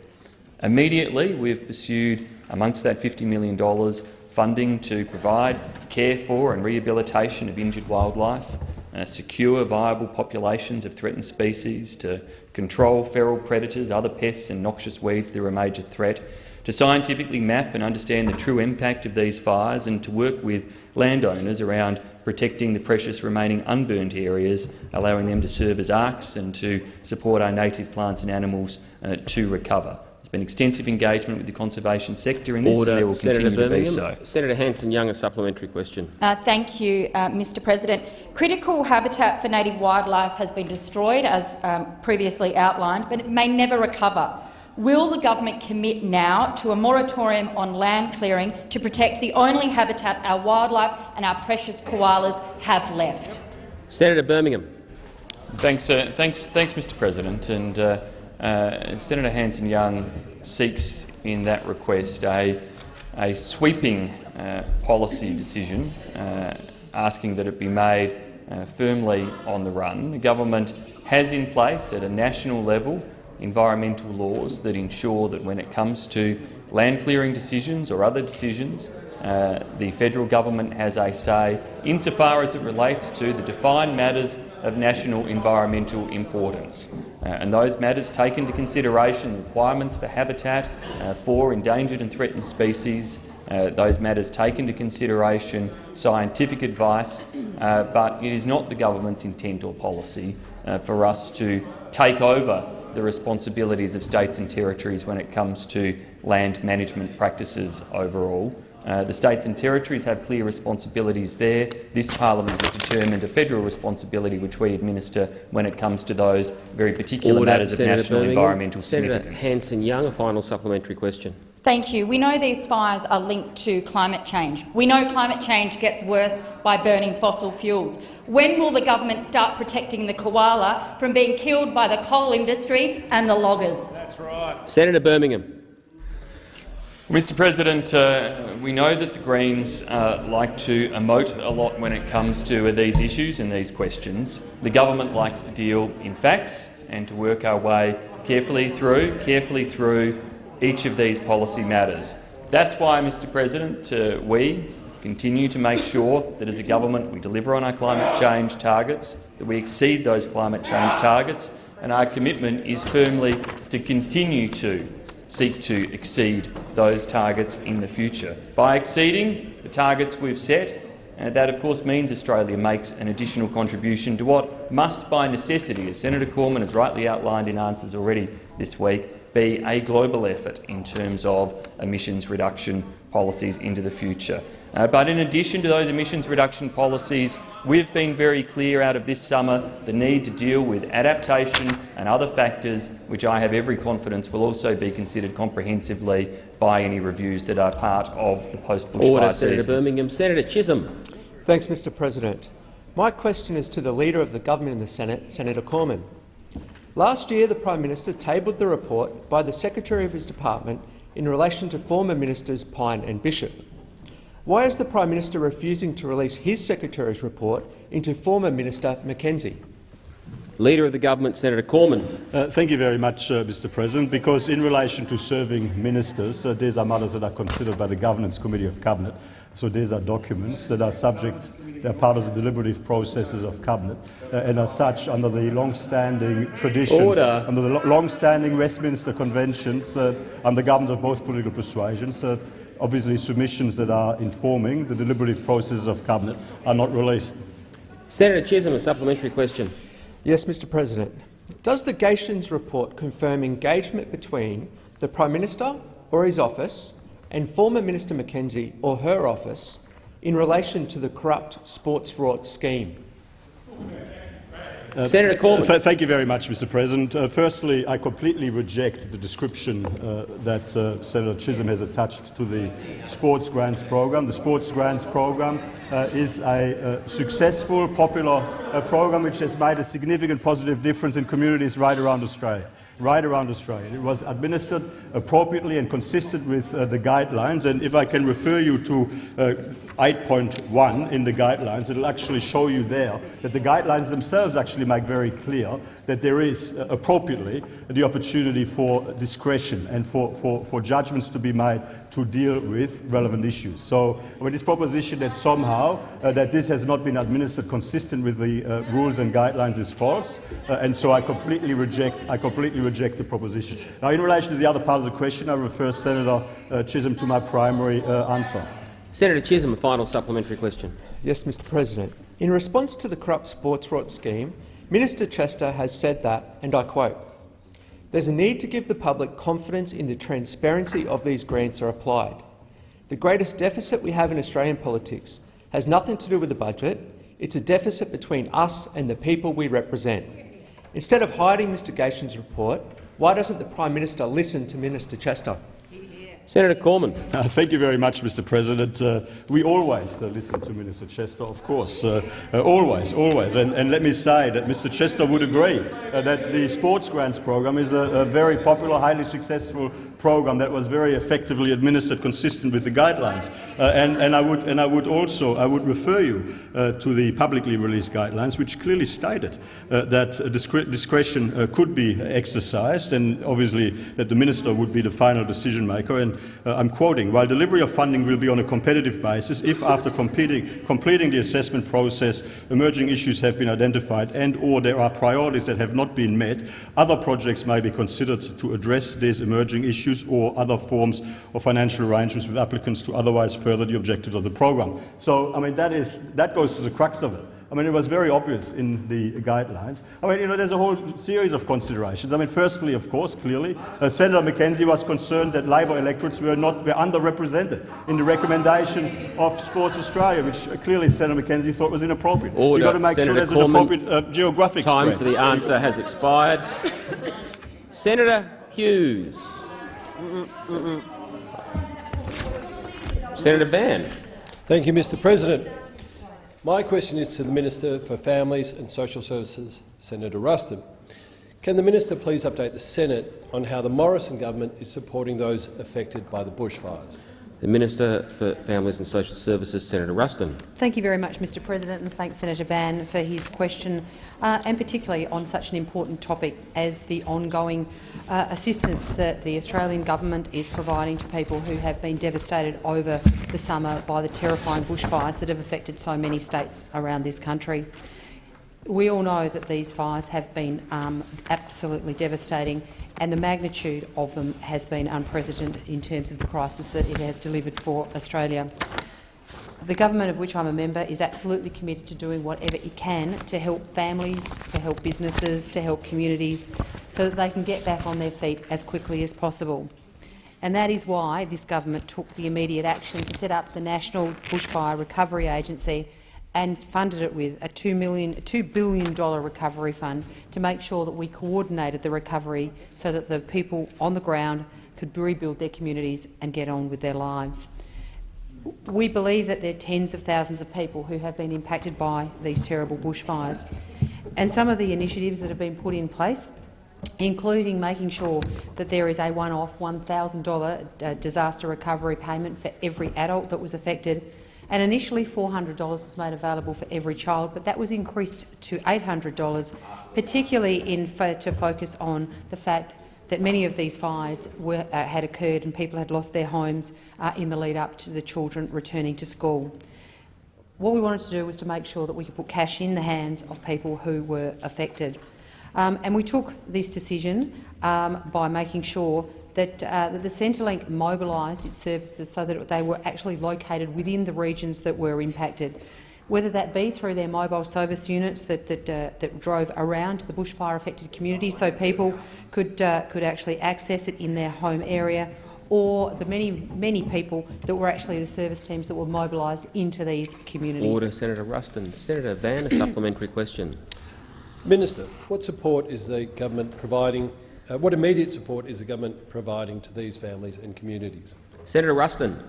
Immediately, we've pursued, amongst that $50 million, funding to provide care for and rehabilitation of injured wildlife, uh, secure viable populations of threatened species, to control feral predators, other pests and noxious weeds that are a major threat, to scientifically map and understand the true impact of these fires and to work with landowners around protecting the precious remaining unburnt areas, allowing them to serve as arks and to support our native plants and animals uh, to recover. There's been extensive engagement with the conservation sector in this, Order. and there will Senator continue Birmingham. to be so. Senator Hanson-Young, a supplementary question. Uh, thank you, uh, Mr President. Critical habitat for native wildlife has been destroyed, as um, previously outlined, but it may never recover. Will the government commit now to a moratorium on land clearing to protect the only habitat our wildlife and our precious koalas have left? Senator Birmingham. Thanks, uh, thanks, thanks, Mr. President. And uh, Senator Hanson-Young seeks in that request a, a sweeping uh, policy decision, uh, asking that it be made uh, firmly on the run. The government has in place at a national level environmental laws that ensure that when it comes to land clearing decisions or other decisions, uh, the federal government has a say insofar as it relates to the defined matters of national environmental importance. Uh, and those matters take into consideration requirements for habitat uh, for endangered and threatened species. Uh, those matters take into consideration scientific advice, uh, but it is not the government's intent or policy uh, for us to take over the responsibilities of states and territories when it comes to land management practices overall. Uh, the states and territories have clear responsibilities there. This parliament has determined a federal responsibility which we administer when it comes to those very particular Order. matters Senator of national Birmingham. environmental Senator significance. Hanson-Young, a final supplementary question. Thank you. We know these fires are linked to climate change. We know climate change gets worse by burning fossil fuels. When will the government start protecting the koala from being killed by the coal industry and the loggers? That's right. Senator Birmingham. Mr President, uh, we know that the Greens uh, like to emote a lot when it comes to these issues and these questions. The government likes to deal in facts and to work our way carefully through, carefully through each of these policy matters. That's why, Mr President, uh, we continue to make sure that as a government we deliver on our climate change targets, that we exceed those climate change targets, and our commitment is firmly to continue to seek to exceed those targets in the future. By exceeding the targets we've set, uh, that of course means Australia makes an additional contribution to what must by necessity, as Senator Cormann has rightly outlined in answers already this week, be a global effort in terms of emissions reduction policies into the future. Uh, but in addition to those emissions reduction policies, we've been very clear out of this summer the need to deal with adaptation and other factors which I have every confidence will also be considered comprehensively by any reviews that are part of the post-bushfire season. Senator Birmingham. Senator Chisholm. Thanks, Mr President. My question is to the Leader of the Government in the Senate, Senator Cormann. Last year, the Prime Minister tabled the report by the Secretary of his department in relation to former ministers Pyne and Bishop. Why is the Prime Minister refusing to release his Secretary's report into former Minister McKenzie? Leader of the Government, Senator Cormann. Uh, thank you very much, uh, Mr President. Because in relation to serving ministers, uh, these are matters that are considered by the Governance Committee of Cabinet. So these are documents that are subject, they are part of the deliberative processes of Cabinet, uh, and as such, under the long-standing traditions, Order. under the long-standing Westminster conventions, uh, and the governments of both political persuasions, uh, obviously submissions that are informing the deliberative processes of Cabinet are not released. Senator Chisholm, a supplementary question. Yes, Mr President. Does the Gaetjens report confirm engagement between the Prime Minister or his office and former Minister McKenzie or her office in relation to the corrupt sports rort scheme? Uh, Senator Cormann. Th thank you very much, Mr. President. Uh, firstly, I completely reject the description uh, that uh, Senator Chisholm has attached to the Sports Grants Program. The Sports Grants Program uh, is a uh, successful, popular program which has made a significant positive difference in communities right around Australia right around Australia. It was administered appropriately and consistent with uh, the guidelines. And if I can refer you to uh, 8.1 in the guidelines, it'll actually show you there that the guidelines themselves actually make very clear that there is uh, appropriately the opportunity for discretion and for, for, for judgments to be made to deal with relevant issues. So I mean, this proposition that somehow uh, that this has not been administered consistent with the uh, rules and guidelines is false, uh, and so I completely reject I completely reject the proposition. Now, in relation to the other part of the question, I refer Senator uh, Chisholm to my primary uh, answer. Senator Chisholm, a final supplementary question. Yes, Mr President. In response to the corrupt sports rort scheme, Minister Chester has said that, and I quote, there's a need to give the public confidence in the transparency of these grants are applied. The greatest deficit we have in Australian politics has nothing to do with the budget. It's a deficit between us and the people we represent. Instead of hiding Mr Gaetjens' report, why doesn't the Prime Minister listen to Minister Chester? Senator Cormann. Uh, thank you very much, Mr. President. Uh, we always uh, listen to Minister Chester, of course, uh, uh, always, always. And, and, let me say that Mr. Chester would agree uh, that the sports grants program is a, a very popular, highly successful program that was very effectively administered, consistent with the guidelines. And, and, I would, and I would also I would refer you to the publicly released guidelines, which clearly stated that discre discretion could be exercised, and obviously that the minister would be the final decision maker. And uh, I'm quoting: "While delivery of funding will be on a competitive basis, if after completing, completing the assessment process emerging issues have been identified and/or there are priorities that have not been met, other projects may be considered to address these emerging issues." or other forms of financial arrangements with applicants to otherwise further the objectives of the programme. So, I mean, that, is, that goes to the crux of it. I mean, it was very obvious in the guidelines. I mean, you know, there's a whole series of considerations. I mean, firstly, of course, clearly, uh, Senator McKenzie was concerned that Labor electorates were not were underrepresented in the recommendations of Sports Australia, which uh, clearly Senator McKenzie thought was inappropriate. Order. You've got to make Senator sure there's Cormann, an appropriate uh, geographic Time spread. for the answer has expired. Senator Hughes. Senator Van. Thank you, Mr President. My question is to the Minister for Families and Social Services, Senator Ruston. Can the minister please update the Senate on how the Morrison government is supporting those affected by the bushfires? The Minister for Families and Social Services, Senator Ruston. Thank you very much, Mr President, and thanks Senator Van for his question, uh, and particularly on such an important topic as the ongoing uh, assistance that the Australian government is providing to people who have been devastated over the summer by the terrifying bushfires that have affected so many states around this country. We all know that these fires have been um, absolutely devastating and the magnitude of them has been unprecedented in terms of the crisis that it has delivered for Australia. The government of which I'm a member is absolutely committed to doing whatever it can to help families, to help businesses, to help communities, so that they can get back on their feet as quickly as possible. And that is why this government took the immediate action to set up the National Bushfire Recovery Agency and funded it with a $2, million, $2 billion recovery fund to make sure that we coordinated the recovery so that the people on the ground could rebuild their communities and get on with their lives. We believe that there are tens of thousands of people who have been impacted by these terrible bushfires. And some of the initiatives that have been put in place including making sure that there is a one-off $1,000 uh, disaster recovery payment for every adult that was affected. And initially $400 was made available for every child, but that was increased to $800, particularly in fo to focus on the fact that many of these fires were, uh, had occurred and people had lost their homes uh, in the lead up to the children returning to school. What we wanted to do was to make sure that we could put cash in the hands of people who were affected. Um, and we took this decision um, by making sure that, uh, that the Centrelink mobilised its services so that they were actually located within the regions that were impacted, whether that be through their mobile service units that, that, uh, that drove around to the bushfire-affected communities so people could, uh, could actually access it in their home area, or the many, many people that were actually the service teams that were mobilised into these communities. Order, Senator Ruston. Senator Van, a supplementary question. Minister, what support is the government providing? Uh, what immediate support is the government providing to these families and communities? Senator Ruston.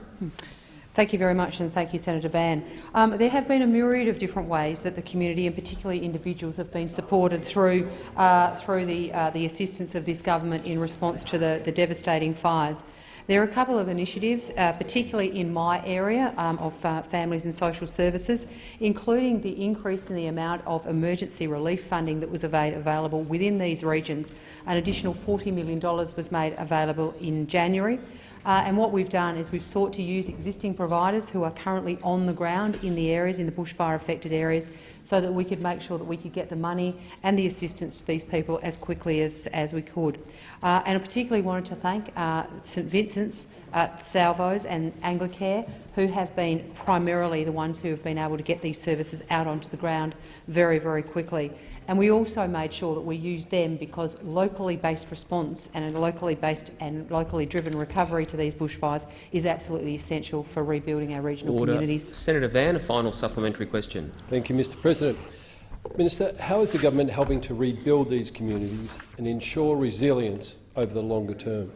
Thank you very much, and thank you, Senator Van. Um, there have been a myriad of different ways that the community, and particularly individuals, have been supported through uh, through the uh, the assistance of this government in response to the, the devastating fires. There are a couple of initiatives, uh, particularly in my area um, of uh, families and social services, including the increase in the amount of emergency relief funding that was available within these regions. An additional $40 million was made available in January. Uh, and what we've done is we've sought to use existing providers who are currently on the ground in the areas, in the bushfire-affected areas, so that we could make sure that we could get the money and the assistance to these people as quickly as, as we could. Uh, and I particularly wanted to thank uh, St Vincent's, uh, Salvos and Anglicare, who have been primarily the ones who have been able to get these services out onto the ground very, very quickly. And we also made sure that we used them because locally based response and a locally based and locally driven recovery to these bushfires is absolutely essential for rebuilding our regional Order. communities. Senator Van, a final supplementary question. Thank you, Mr President. Minister, how is the government helping to rebuild these communities and ensure resilience over the longer term?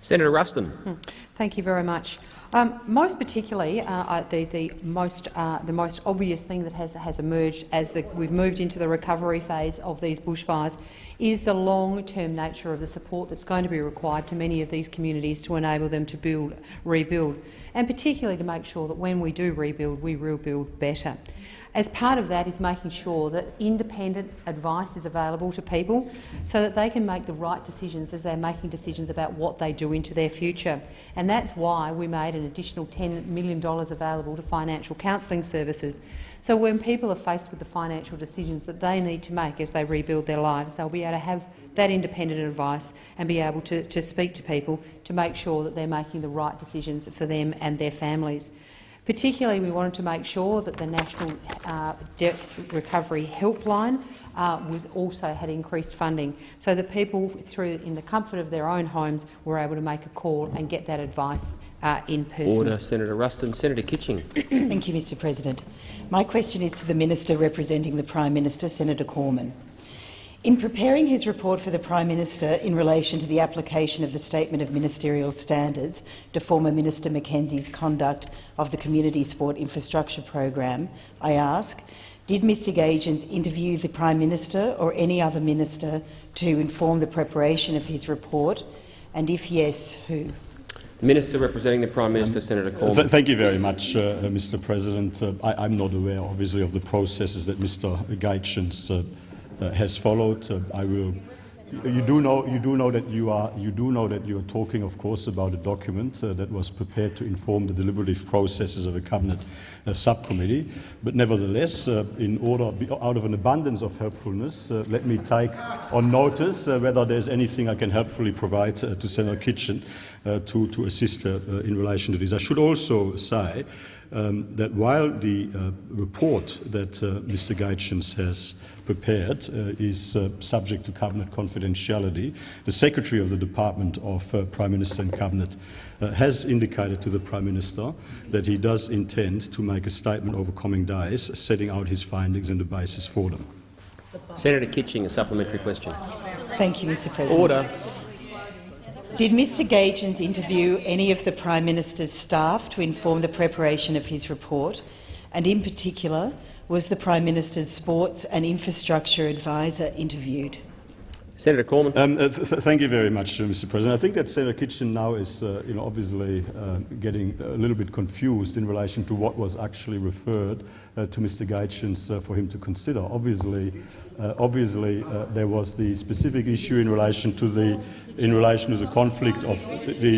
Senator Ruston. Hmm. Thank you very much. Um, most particularly, uh, the, the, most, uh, the most obvious thing that has, has emerged as we've moved into the recovery phase of these bushfires is the long-term nature of the support that's going to be required to many of these communities to enable them to build, rebuild, and particularly to make sure that when we do rebuild, we rebuild better. As part of that is making sure that independent advice is available to people so that they can make the right decisions as they're making decisions about what they do into their future. And that's why we made an additional $10 million available to financial counselling services. So when people are faced with the financial decisions that they need to make as they rebuild their lives, they'll be able to have that independent advice and be able to, to speak to people to make sure that they're making the right decisions for them and their families. Particularly, we wanted to make sure that the National uh, Debt Recovery Helpline uh, was also had increased funding, so that people, through in the comfort of their own homes, were able to make a call and get that advice uh, in person. Order, Senator Ruston. Senator Kitching. Thank you, Mr. President. My question is to the minister representing the Prime Minister, Senator Cormann. In preparing his report for the Prime Minister in relation to the application of the Statement of Ministerial Standards to former Minister McKenzie's conduct of the Community Sport Infrastructure Program, I ask, did Mr Gaetjens interview the Prime Minister or any other minister to inform the preparation of his report, and if yes, who? The Minister representing the Prime Minister, um, Senator Cormann. Th thank you very much, uh, Mr President. Uh, I, am not aware, obviously, of the processes that Mr Gaetjens uh, uh, has followed. Uh, I will. You do know. You do know that you are. You do know that you are talking, of course, about a document uh, that was prepared to inform the deliberative processes of a cabinet uh, subcommittee. But nevertheless, uh, in order, out of an abundance of helpfulness, uh, let me take on notice whether there's anything I can helpfully provide to Senator Kitching to to assist in relation to this. I should also say um, that while the uh, report that uh, Mr. Gaetjens has prepared uh, is uh, subject to cabinet confidentiality, the Secretary of the Department of uh, Prime Minister and Cabinet uh, has indicated to the Prime Minister that he does intend to make a statement over coming days, setting out his findings and the basis for them. Senator Kitching, a supplementary question. Thank you, Mr President. Order. Did Mr Gaetjens interview any of the Prime Minister's staff to inform the preparation of his report? And in particular, was the Prime Minister's Sports and Infrastructure Advisor interviewed? Senator Cormann. Um, uh, th thank you very much, uh, Mr. President. I think that Senator Kitching now is, uh, you know, obviously uh, getting a little bit confused in relation to what was actually referred uh, to Mr. Gaetjens uh, for him to consider. Obviously, obviously there was the specific issue in relation to the in relation to the conflict of the,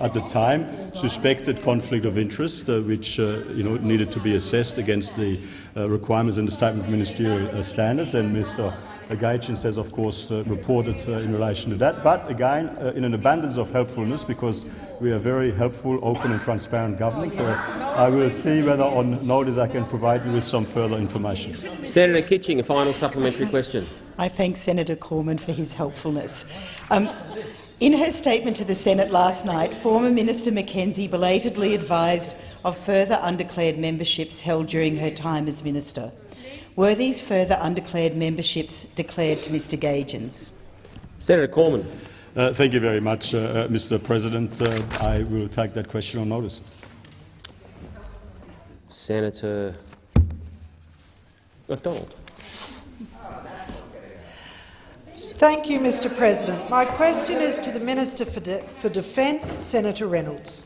at the time suspected conflict of interest, which you know needed to be assessed against the requirements in the statement of ministerial standards, and Mr. Gaetjens has, of course, uh, reported uh, in relation to that. But again, uh, in an abundance of helpfulness, because we are a very helpful, open and transparent government, I will see whether on notice I can provide you with some further information. Senator Kitching, a final supplementary question. I thank Senator Cormann for his helpfulness. Um, in her statement to the Senate last night, former Minister McKenzie belatedly advised of further undeclared memberships held during her time as minister. Were these further undeclared memberships declared to Mr Gaetjens? Senator Cormann. Uh, thank you very much, uh, uh Mr President. Uh, I will take that question on notice. Senator McDonald. Thank you, Mr President. My question is to the Minister for, De for Defence, Senator Reynolds.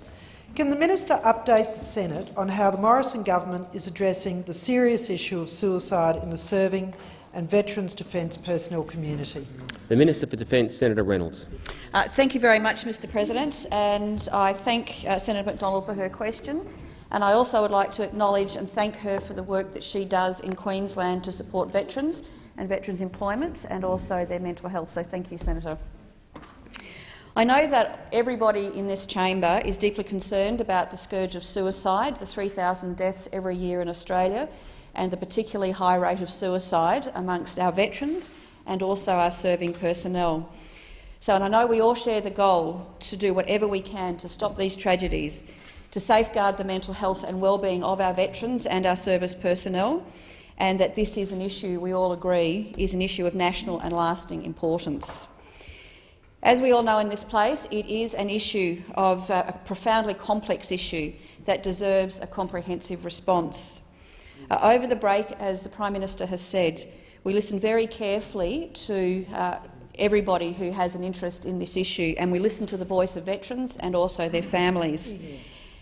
Can the minister update the Senate on how the Morrison government is addressing the serious issue of suicide in the serving and Veterans Defence personnel community? The Minister for Defence, Senator Reynolds. Uh, thank you very much, Mr President, and I thank uh, Senator McDonald for her question. And I also would like to acknowledge and thank her for the work that she does in Queensland to support veterans and veterans' employment and also their mental health. So thank you, Senator. I know that everybody in this chamber is deeply concerned about the scourge of suicide, the 3,000 deaths every year in Australia, and the particularly high rate of suicide amongst our veterans and also our serving personnel. So, and I know we all share the goal to do whatever we can to stop these tragedies, to safeguard the mental health and well-being of our veterans and our service personnel, and that this is an issue we all agree is an issue of national and lasting importance. As we all know in this place, it is an issue of uh, a profoundly complex issue that deserves a comprehensive response. Uh, over the break, as the Prime Minister has said, we listened very carefully to uh, everybody who has an interest in this issue, and we listened to the voice of veterans and also their families.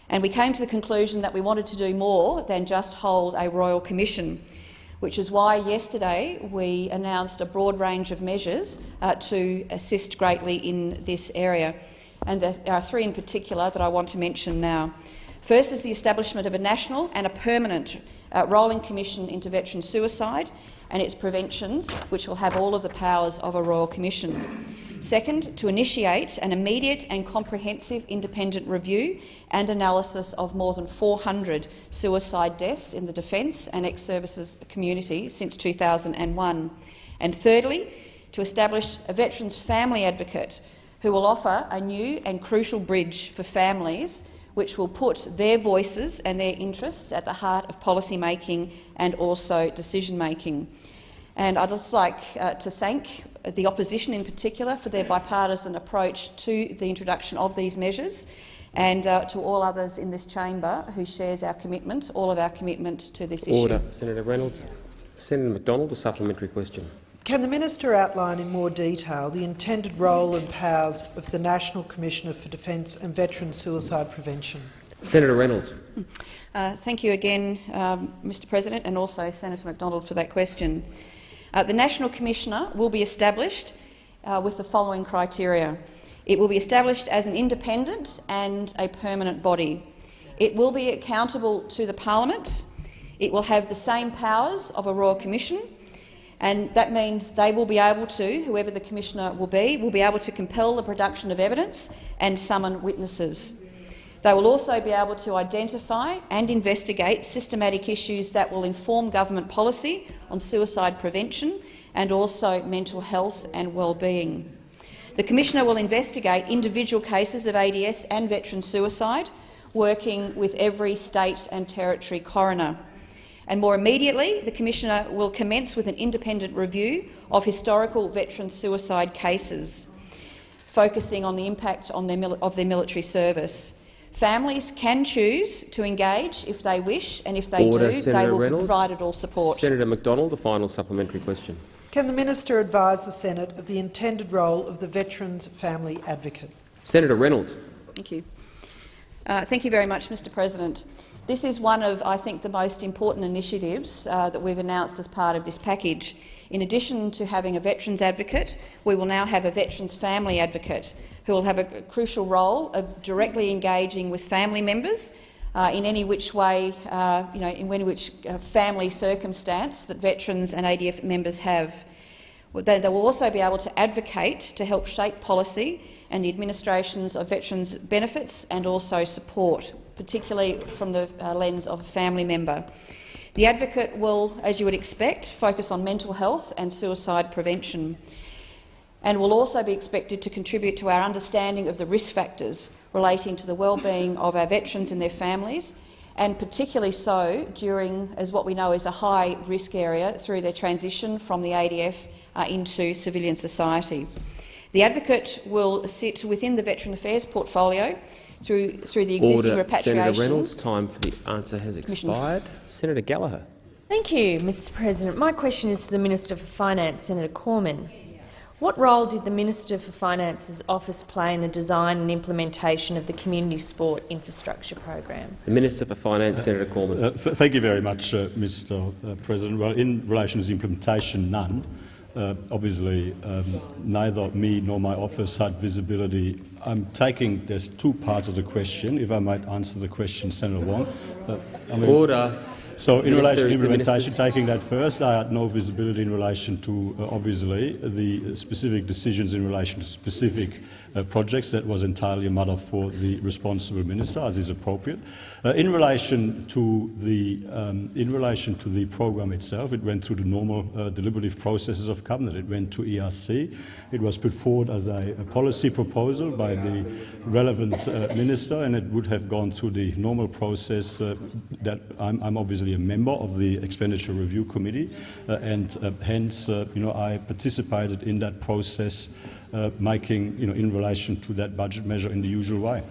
And we came to the conclusion that we wanted to do more than just hold a royal commission which is why yesterday we announced a broad range of measures uh, to assist greatly in this area. And there are three in particular that I want to mention now. First is the establishment of a national and a permanent uh, rolling commission into veteran suicide and its preventions, which will have all of the powers of a royal commission. Second, to initiate an immediate and comprehensive independent review and analysis of more than 400 suicide deaths in the defence and ex-services community since 2001. And thirdly, to establish a Veterans Family Advocate who will offer a new and crucial bridge for families which will put their voices and their interests at the heart of policy making and also decision making. And I'd just like uh, to thank the opposition in particular for their bipartisan approach to the introduction of these measures and uh, to all others in this chamber who shares our commitment, all of our commitment to this issue. Order. Senator Reynolds. Senator McDonald, a supplementary question. Can the minister outline in more detail the intended role and powers of the National Commissioner for Defence and Veteran Suicide Prevention? Senator Reynolds. Uh, thank you again, um, Mr President, and also Senator McDonald for that question. Uh, the National Commissioner will be established uh, with the following criteria. It will be established as an independent and a permanent body. It will be accountable to the parliament. It will have the same powers of a royal commission, and that means they will be able to, whoever the commissioner will be, will be able to compel the production of evidence and summon witnesses. They will also be able to identify and investigate systematic issues that will inform government policy on suicide prevention and also mental health and well-being. The Commissioner will investigate individual cases of ADF and veteran suicide, working with every state and territory coroner. And more immediately, the Commissioner will commence with an independent review of historical veteran suicide cases, focusing on the impact on their of their military service. Families can choose to engage if they wish, and if they Order, do, Senator they will Reynolds. be provided all support. Senator McDonald, the final supplementary question. Can the minister advise the Senate of the intended role of the Veterans Family Advocate? Senator Reynolds. Thank you. Uh, thank you very much, Mr President. This is one of, I think, the most important initiatives uh, that we've announced as part of this package. In addition to having a Veterans Advocate, we will now have a Veterans Family Advocate who will have a crucial role of directly engaging with family members uh, in any which way, uh, you know, in any which uh, family circumstance that veterans and ADF members have. They, they will also be able to advocate to help shape policy and the administrations of veterans' benefits and also support, particularly from the uh, lens of a family member. The advocate will, as you would expect, focus on mental health and suicide prevention and will also be expected to contribute to our understanding of the risk factors relating to the well-being of our veterans and their families, and particularly so during, as what we know is a high-risk area, through their transition from the ADF uh, into civilian society. The advocate will sit within the Veteran Affairs portfolio through, through the existing Order. repatriation. Senator Reynolds, time for the answer has expired. Senator Gallagher. Thank you, Mr President. My question is to the Minister for Finance, Senator Cormann. What role did the Minister for Finance's office play in the design and implementation of the Community Sport Infrastructure Program? The Minister for Finance, Senator Cormann. Uh, th thank you very much, uh, Mr uh, President. Well, in relation to the implementation, none. Uh, obviously, um, neither me nor my office had visibility. I'm taking there's two parts of the question. If I might answer the question, Senator Wong. Uh, I mean, Order. So, in Minister, relation to implementation, taking that first, I had no visibility in relation to, uh, obviously, the specific decisions in relation to specific uh, projects. That was entirely a matter for the responsible minister, as is appropriate. Uh, in relation to the um, in relation to the program itself, it went through the normal uh, deliberative processes of cabinet. It went to ERC. It was put forward as a, a policy proposal by the relevant uh, minister, and it would have gone through the normal process. Uh, that I'm, I'm obviously a member of the expenditure review committee, uh, and hence, you know, I participated in that process, uh, making, you know, in relation to that budget measure in the usual way.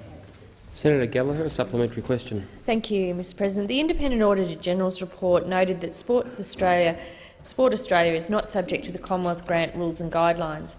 Senator Gallagher, a supplementary question. Thank you, Mr President. The Independent Auditor General's report noted that Sports Australia, Sport Australia is not subject to the Commonwealth grant rules and guidelines.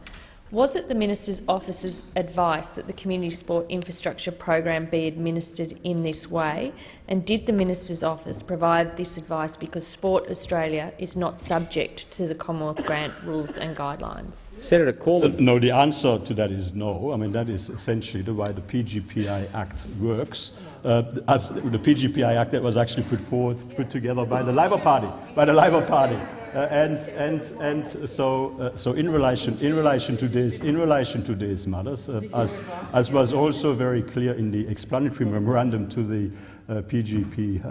Was it the Minister's Office's advice that the Community Sport Infrastructure Program be administered in this way? And did the Minister's Office provide this advice because Sport Australia is not subject to the Commonwealth grant rules and guidelines? Senator Uh, Cormann. no, the answer to that is no. I mean, that is essentially the way the PGPA Act works. Uh, as the PGPA Act that was actually put forward, put together by the Labor Party, by the Labor Party. Uh, and and and so uh, so in relation in relation to this in relation to these matters, uh, as as was also very clear in the explanatory memorandum to the uh, PGPA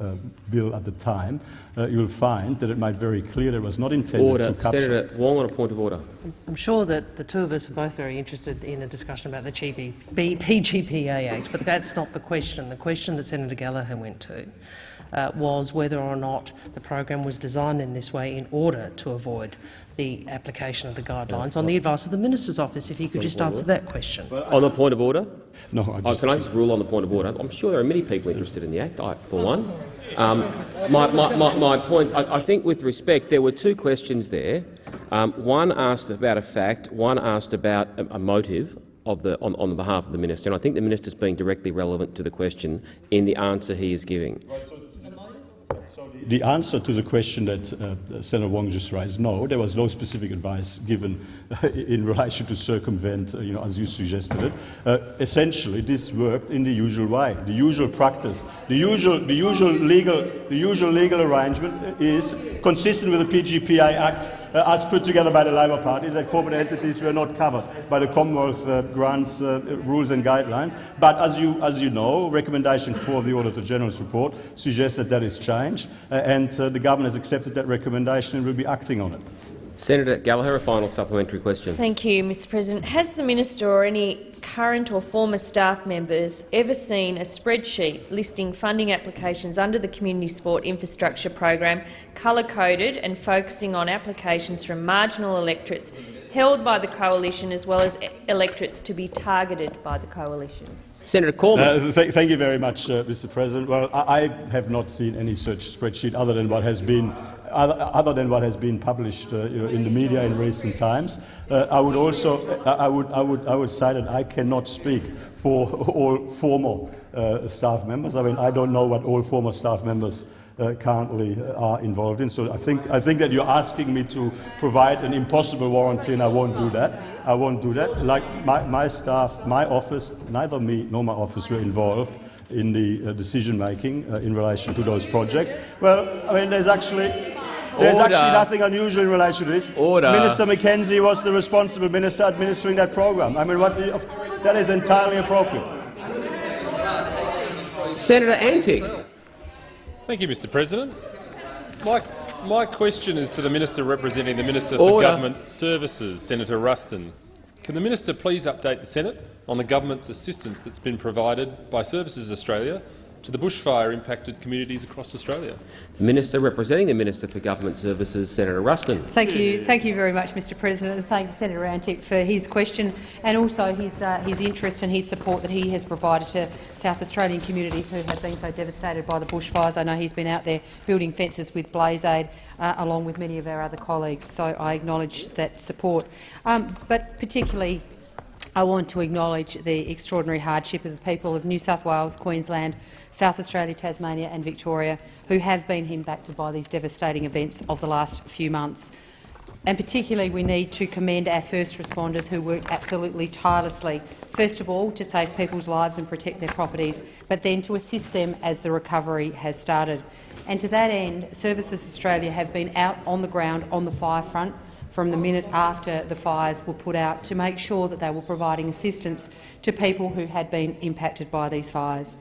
uh, bill at the time, uh, you'll find that it made very clear that it was not intended Order. to capture. Senator Wong on a point of order. I'm sure that the two of us are both very interested in a discussion about the GB, PGPA Act, but that's not the question. The question that Senator Gallagher went to uh, was whether or not the program was designed in this way in order to avoid the application of the guidelines on the advice of the Minister's Office. If you could just answer that question. On the point of order? No, I Oh, can I just rule on the point of order? I'm sure there are many people interested in the Act, I, for one. Um, my, my, my, my point, I, I think with respect, there were two questions there. Um, one asked about a fact, one asked about a, a motive of the, on, on behalf of the minister, and I think the minister's being directly relevant to the question in the answer he is giving. The answer to the question that uh, Senator Wong just raised, no, there was no specific advice given in relation to circumvent, uh, you know, as you suggested it. Uh, essentially, this worked in the usual way, the usual practice. The usual, the usual, legal, the usual legal arrangement is consistent with the PGPA Act uh, as put together by the Labor Party, that corporate entities were not covered by the Commonwealth uh, grants uh, rules and guidelines. But as you, as you know, recommendation four of the Auditor General's report suggests that that is changed, uh, and uh, the government has accepted that recommendation and will be acting on it. Senator Gallagher, a final supplementary question. Thank you, Mr President. Has the minister or any current or former staff members ever seen a spreadsheet listing funding applications under the Community Sport Infrastructure Program colour-coded and focusing on applications from marginal electorates held by the coalition as well as electorates to be targeted by the coalition? Senator Cormann. Uh, th thank you very much, uh, Mr. President. Well, I, I have not seen any such spreadsheet other than what has been other than what has been published uh, you know, in the media in recent times. Uh, I would also I would, I, would, I would say that I cannot speak for all former uh, staff members. I mean, I don't know what all former staff members uh, currently are involved in. So I think, I think that you're asking me to provide an impossible warranty, and I won't do that. I won't do that. Like my, my staff, my office, neither me nor my office were involved in the uh, decision making uh, in relation to those projects. Well, I mean, there's actually there's Order. actually nothing unusual in relation to this. Order. Minister McKenzie was the responsible minister administering that program. I mean, what the, that is entirely appropriate. Senator Antic. Thank you, Mr President. My, my question is to the Minister representing the Minister Order. for Government Services, Senator Ruston. Can the Minister please update the Senate on the government's assistance that's been provided by Services Australia to the bushfire-impacted communities across Australia? The Minister representing the Minister for Government Services, Senator Ruston. Thank you, thank you very much, Mr. President, and thank Senator Antic for his question and also his uh, his interest and his support that he has provided to South Australian communities who have been so devastated by the bushfires. I know he's been out there building fences with Blaze Aid, uh, along with many of our other colleagues. So I acknowledge that support, um, but particularly. I want to acknowledge the extraordinary hardship of the people of New South Wales, Queensland, South Australia, Tasmania and Victoria, who have been impacted by these devastating events of the last few months. And particularly we need to commend our first responders who worked absolutely tirelessly, first of all to save people's lives and protect their properties, but then to assist them as the recovery has started. And to that end, Services Australia have been out on the ground on the fire front from the minute after the fires were put out to make sure that they were providing assistance to people who had been impacted by these fires.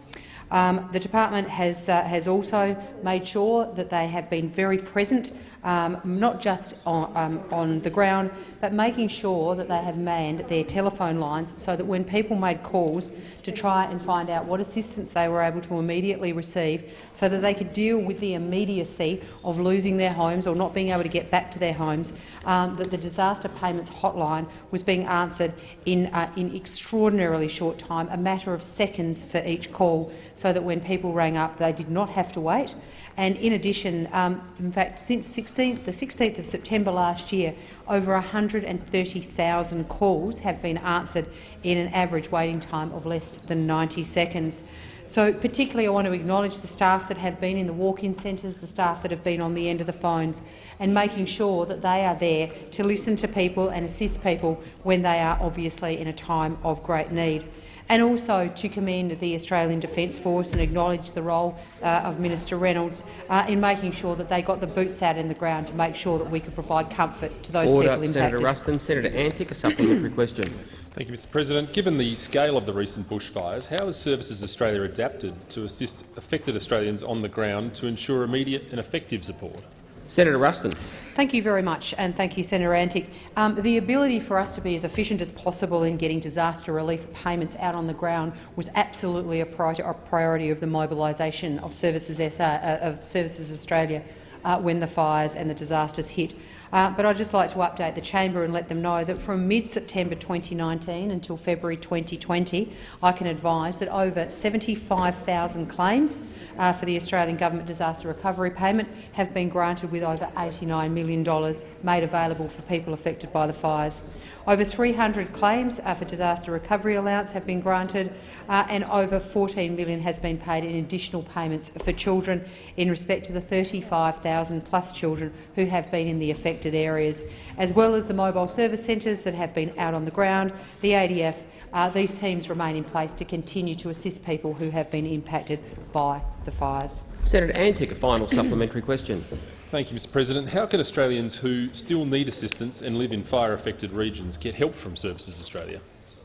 Um, the department has, uh, has also made sure that they have been very present um, not just on, um, on the ground, but making sure that they have manned their telephone lines so that when people made calls to try and find out what assistance they were able to immediately receive so that they could deal with the immediacy of losing their homes or not being able to get back to their homes, um, that the disaster payments hotline was being answered in, uh, in extraordinarily short time, a matter of seconds for each call, so that when people rang up they did not have to wait. And in addition, um, in fact, since 16th, the 16th of September last year, over 130,000 calls have been answered in an average waiting time of less than 90 seconds. So particularly I want to acknowledge the staff that have been in the walk-in centres, the staff that have been on the end of the phones and making sure that they are there to listen to people and assist people when they are obviously in a time of great need and also to commend the Australian Defence Force and acknowledge the role uh, of Minister Reynolds uh, in making sure that they got the boots out in the ground to make sure that we could provide comfort to those Order. people impacted. Senator Ruston. Senator Antic, a supplementary question. Thank you, Mr President. Given the scale of the recent bushfires, how has Services Australia adapted to assist affected Australians on the ground to ensure immediate and effective support? Senator Ruston. Thank you very much, and thank you, Senator Antic. Um, the ability for us to be as efficient as possible in getting disaster relief payments out on the ground was absolutely a, priority, a priority of the mobilisation of Services, SA, uh, of Services Australia uh, when the fires and the disasters hit. Uh, but I'd just like to update the chamber and let them know that from mid-September 2019 until February 2020, I can advise that over 75,000 claims uh, for the Australian Government Disaster Recovery Payment have been granted with over $89 million made available for people affected by the fires. Over 300 claims uh, for disaster recovery allowance have been granted, uh, and over $14 million has been paid in additional payments for children in respect to the 35,000 plus children who have been in the affected areas, as well as the mobile service centres that have been out on the ground, the ADF, uh, these teams remain in place to continue to assist people who have been impacted by the fires. Senator Antic, a final supplementary question. Thank you, Mr President. How can Australians who still need assistance and live in fire-affected regions get help from Services Australia?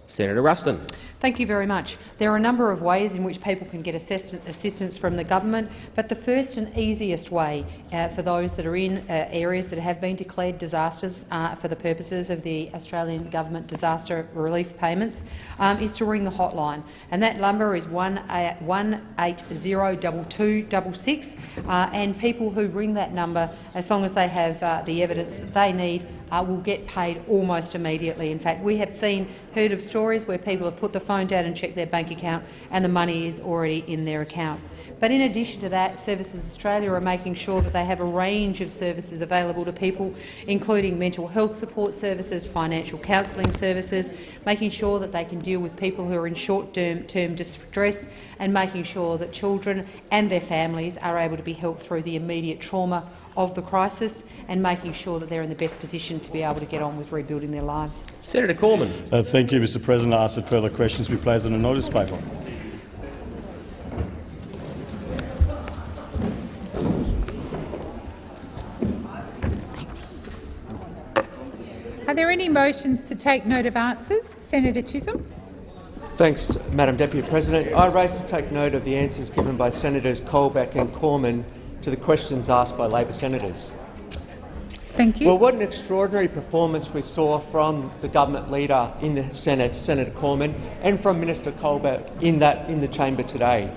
Senator Ruston. Thank you very much. There are a number of ways in which people can get assistance from the government, but the first and easiest way uh, for those that are in uh, areas that have been declared disasters uh, for the purposes of the Australian Government disaster relief payments um, is to ring the hotline, and that number is one eight zero double two double six. Uh, and people who ring that number, as long as they have uh, the evidence that they need, uh, will get paid almost immediately. In fact, we have seen, heard of stories where people have put the phone down and check their bank account and the money is already in their account. But in addition to that, Services Australia are making sure that they have a range of services available to people, including mental health support services, financial counselling services, making sure that they can deal with people who are in short-term distress and making sure that children and their families are able to be helped through the immediate trauma of the crisis and making sure that they're in the best position to be able to get on with rebuilding their lives. Senator Cormann. Uh, thank you, Mr President. I ask that further questions be placed on a notice paper. Are there any motions to take note of answers? Senator Chisholm. Thanks, Madam Deputy President. I rise to take note of the answers given by Senators Colbeck and Cormann to the questions asked by Labor senators. Thank you. Well, what an extraordinary performance we saw from the government leader in the Senate, Senator Cormann, and from Minister Colbeck in, that, in the chamber today.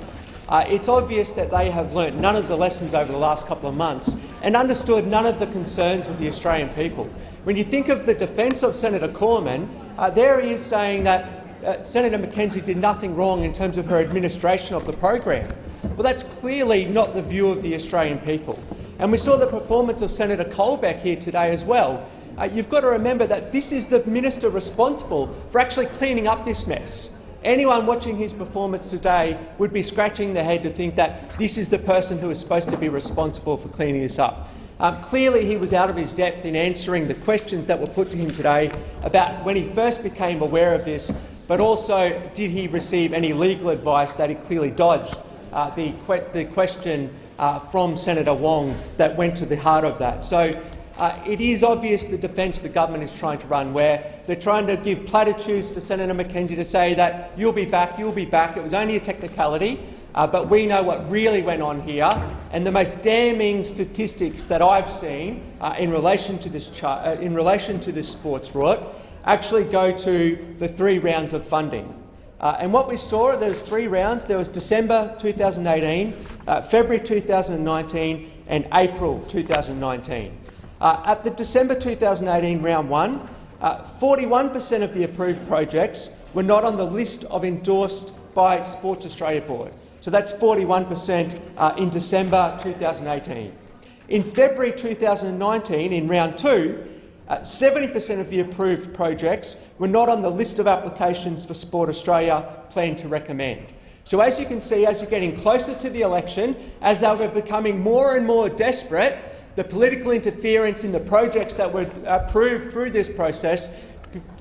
Uh, it's obvious that they have learnt none of the lessons over the last couple of months and understood none of the concerns of the Australian people. When you think of the defence of Senator Cormann, uh, there he is saying that uh, Senator McKenzie did nothing wrong in terms of her administration of the program. Well, that's clearly not the view of the Australian people. And we saw the performance of Senator Colbeck here today as well. Uh, you've got to remember that this is the minister responsible for actually cleaning up this mess. Anyone watching his performance today would be scratching their head to think that this is the person who is supposed to be responsible for cleaning this up. Um, clearly, he was out of his depth in answering the questions that were put to him today about when he first became aware of this, but also did he receive any legal advice that he clearly dodged uh, the, que the, question uh, from Senator Wong that went to the heart of that. So uh, it is obvious the defence the government is trying to run, where they're trying to give platitudes to Senator McKenzie to say that you'll be back, you'll be back. It was only a technicality, uh, but we know what really went on here. And the most damning statistics that I've seen uh, in relation to this uh, in relation to this sports rort actually go to the three rounds of funding. Uh, and what we saw, there was three rounds. There was December 2018, uh, February 2019 and April 2019. Uh, at the December 2018 round one, 41% uh, of the approved projects were not on the list of endorsed by Sports Australia Board. So that's 41% uh, in December 2018. In February 2019, in round two, 70% uh, of the approved projects were not on the list of applications for Sport Australia planned to recommend. So as you can see, as you're getting closer to the election, as they were becoming more and more desperate, the political interference in the projects that were approved through this process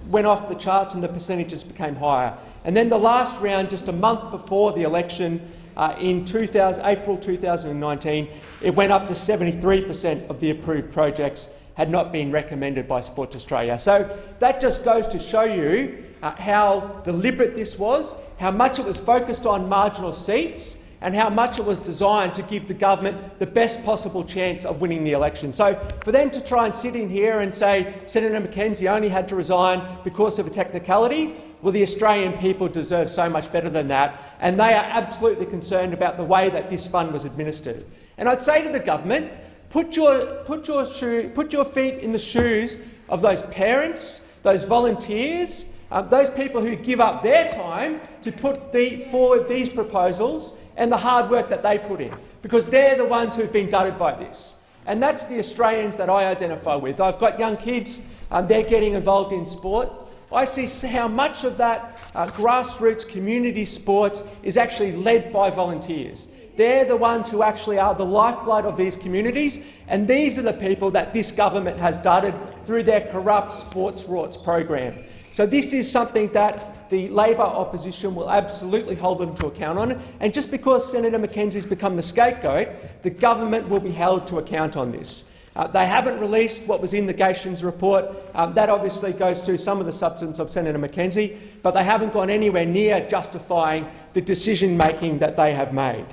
went off the charts and the percentages became higher. And then the last round, just a month before the election, uh, in 2000, April 2019, it went up to 73 per cent of the approved projects had not been recommended by Sports Australia. So that just goes to show you uh, how deliberate this was, how much it was focused on marginal seats and how much it was designed to give the government the best possible chance of winning the election. So for them to try and sit in here and say Senator McKenzie only had to resign because of a technicality, well, the Australian people deserve so much better than that, and they are absolutely concerned about the way that this fund was administered. And I'd say to the government, Put your, put, your shoe, put your feet in the shoes of those parents, those volunteers, um, those people who give up their time to put the, forward these proposals and the hard work that they put in, because they're the ones who've been dudded by this. And that's the Australians that I identify with. I've got young kids, um, they're getting involved in sport. I see how much of that uh, grassroots community sports is actually led by volunteers. They're the ones who actually are the lifeblood of these communities, and these are the people that this government has dudded through their corrupt sports rorts program. So this is something that the Labor opposition will absolutely hold them to account on. And just because Senator McKenzie's become the scapegoat, the government will be held to account on this. Uh, they haven't released what was in the Gaetjens report. Um, that obviously goes to some of the substance of Senator McKenzie, but they haven't gone anywhere near justifying the decision-making that they have made.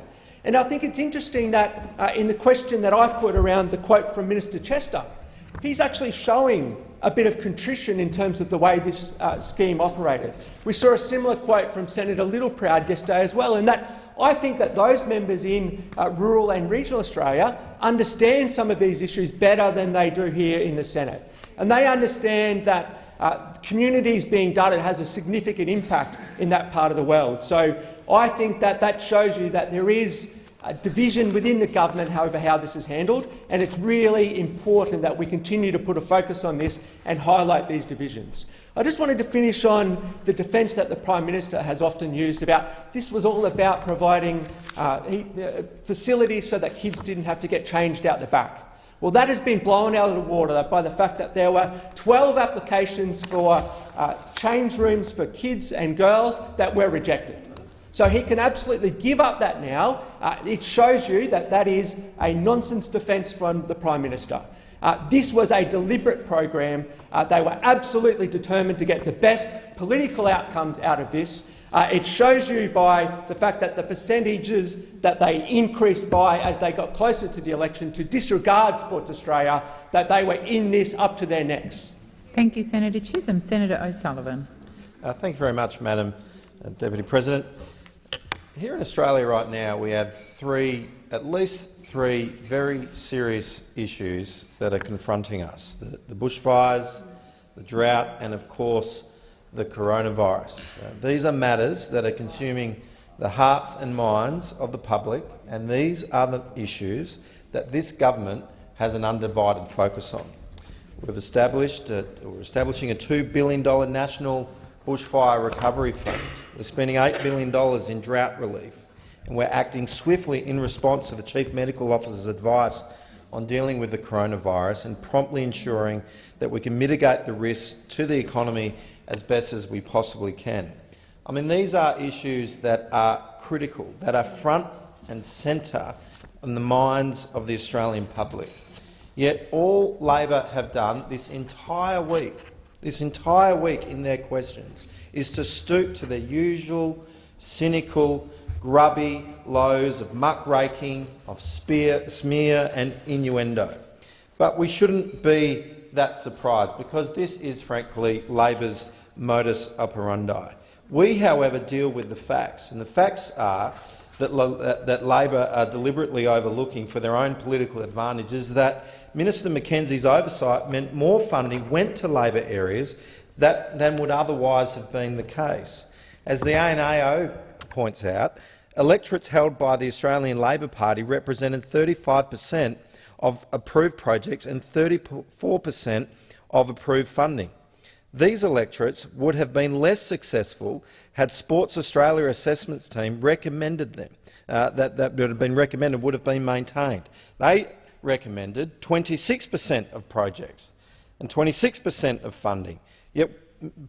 And I think it's interesting that uh, in the question that I've put around the quote from Minister Chester, he's actually showing a bit of contrition in terms of the way this uh, scheme operated. We saw a similar quote from Senator Littleproud yesterday as well, and that I think that those members in uh, rural and regional Australia understand some of these issues better than they do here in the Senate. And they understand that uh, communities being dudded has a significant impact in that part of the world. So I think that that shows you that there is a division within the government, however, how this is handled, and it's really important that we continue to put a focus on this and highlight these divisions. I just wanted to finish on the defence that the Prime Minister has often used about this was all about providing uh, uh, facilities so that kids didn't have to get changed out the back. Well, that has been blown out of the water by the fact that there were 12 applications for uh, change rooms for kids and girls that were rejected. So he can absolutely give up that now. Uh, it shows you that that is a nonsense defence from the Prime Minister. Uh, this was a deliberate program. Uh, they were absolutely determined to get the best political outcomes out of this. Uh, it shows you by the fact that the percentages that they increased by as they got closer to the election to disregard Sports Australia, that they were in this up to their necks. Thank you, Senator Chisholm. Senator O'Sullivan. Uh, thank you very much, Madam uh, Deputy President. Here in Australia right now we have three, at least three very serious issues that are confronting us. The, the bushfires, the drought and, of course, the coronavirus. Uh, these are matters that are consuming the hearts and minds of the public, and these are the issues that this government has an undivided focus on. We've established a, we're establishing a $2 billion national bushfire recovery fund. We're spending $8 billion in drought relief and we're acting swiftly in response to the Chief Medical Officer's advice on dealing with the coronavirus and promptly ensuring that we can mitigate the risk to the economy as best as we possibly can. I mean, these are issues that are critical, that are front and centre in the minds of the Australian public. Yet all Labor have done this entire week, this entire week in their questions, is to stoop to their usual cynical grubby lows of muckraking, of spear, smear and innuendo. But we shouldn't be that surprised, because this is, frankly, Labor's modus operandi. We, however, deal with the facts, and the facts are that, that Labor are deliberately overlooking for their own political advantages that Minister McKenzie's oversight meant more funding went to Labor areas that, than would otherwise have been the case. As the ANAO points out, electorates held by the Australian Labor Party represented 35 per cent of approved projects and 34 per cent of approved funding. These electorates would have been less successful had Sports Australia assessments team recommended them, uh, that, that would have been recommended would have been maintained. They recommended 26 per cent of projects and 26 per cent of funding. Yet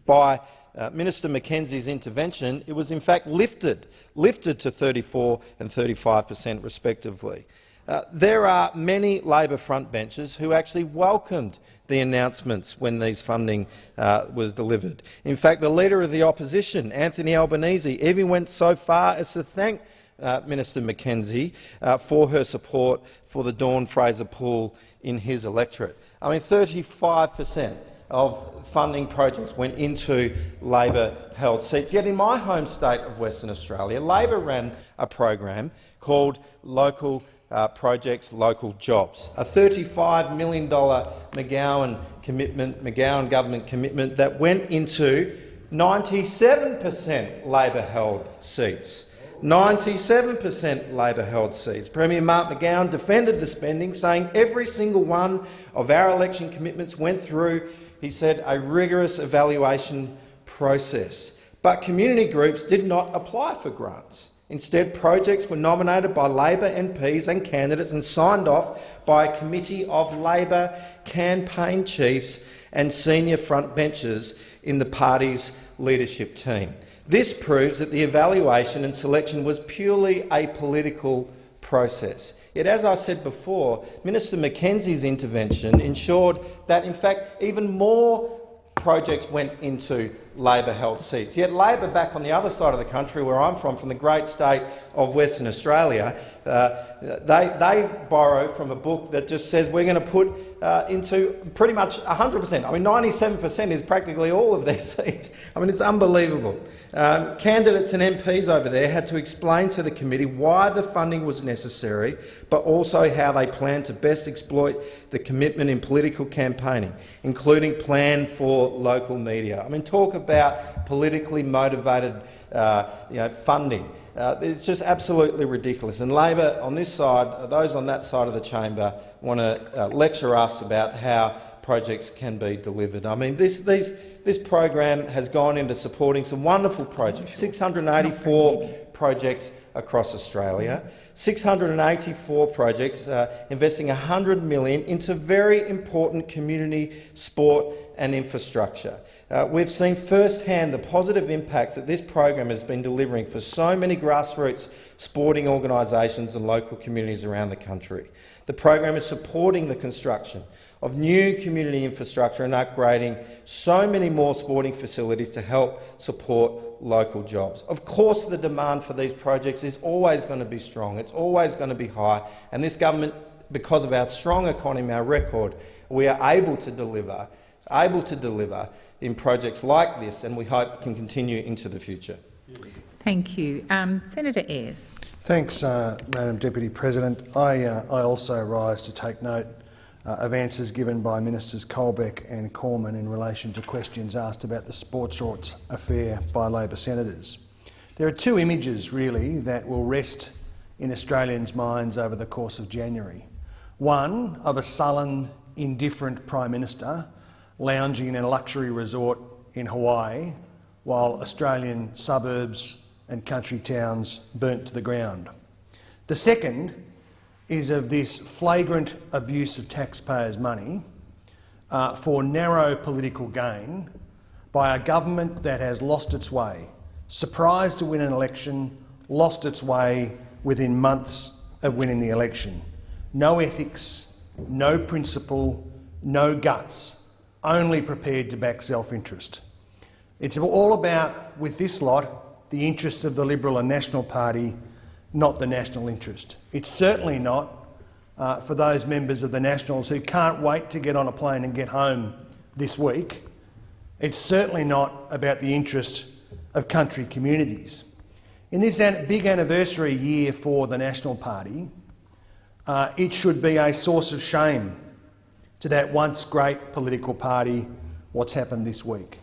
by uh, Minister McKenzie's intervention, it was in fact lifted, lifted to 34 and 35 per cent respectively. Uh, there are many Labor frontbenchers who actually welcomed the announcements when these funding uh, was delivered. In fact, the Leader of the Opposition, Anthony Albanese, even went so far as to thank uh, Minister McKenzie uh, for her support for the Dawn Fraser pool in his electorate. I mean, 35 per cent of funding projects went into Labor-held seats. Yet in my home state of Western Australia, Labor ran a program called Local uh, Projects, Local Jobs, a $35 million McGowan commitment, McGowan government commitment that went into 97 per cent Labor-held seats. 97 per cent Labor-held seats. Premier Mark McGowan defended the spending, saying every single one of our election commitments went through he said, a rigorous evaluation process. But community groups did not apply for grants. Instead, projects were nominated by Labor MPs and candidates and signed off by a committee of Labor campaign chiefs and senior frontbenchers in the party's leadership team. This proves that the evaluation and selection was purely a political process. Yet, as I said before, Minister McKenzie's intervention ensured that, in fact, even more projects went into Labor-held seats. Yet Labor back on the other side of the country, where I'm from, from the great state of Western Australia, uh, they, they borrow from a book that just says we're going to put uh, into pretty much 100 per cent. I mean, 97 per cent is practically all of their seats. I mean, it's unbelievable. Um, candidates and MPs over there had to explain to the committee why the funding was necessary, but also how they plan to best exploit the commitment in political campaigning, including plan for local media. I mean, talk about politically motivated uh, you know, funding. Uh, it's just absolutely ridiculous. And Labor on this side, those on that side of the chamber, want to uh, lecture us about how projects can be delivered. I mean, this, these, this program has gone into supporting some wonderful projects, 684 projects across Australia, 684 projects uh, investing 100 million into very important community sport and infrastructure. Uh, we've seen firsthand the positive impacts that this program has been delivering for so many grassroots sporting organisations and local communities around the country. The program is supporting the construction of new community infrastructure and upgrading so many more sporting facilities to help support local jobs. Of course, the demand for these projects is always going to be strong. It's always going to be high. And this government, because of our strong economy, our record, we are able to deliver, able to deliver in projects like this, and we hope can continue into the future. Thank you. Um, Senator Ayres. Thanks, uh, Madam Deputy President. I, uh, I also rise to take note uh, of answers given by Ministers Colbeck and Cormann in relation to questions asked about the sports rorts affair by Labor senators. There are two images, really, that will rest in Australians' minds over the course of January. One of a sullen, indifferent Prime Minister lounging in a luxury resort in Hawaii while Australian suburbs and country towns burnt to the ground. The second is of this flagrant abuse of taxpayers' money uh, for narrow political gain by a government that has lost its way, surprised to win an election, lost its way within months of winning the election. No ethics, no principle, no guts, only prepared to back self-interest. It's all about, with this lot, the interests of the Liberal and National Party not the national interest. It's certainly not uh, for those members of the Nationals who can't wait to get on a plane and get home this week. It's certainly not about the interest of country communities. In this big anniversary year for the National Party, uh, it should be a source of shame to that once great political party what's happened this week.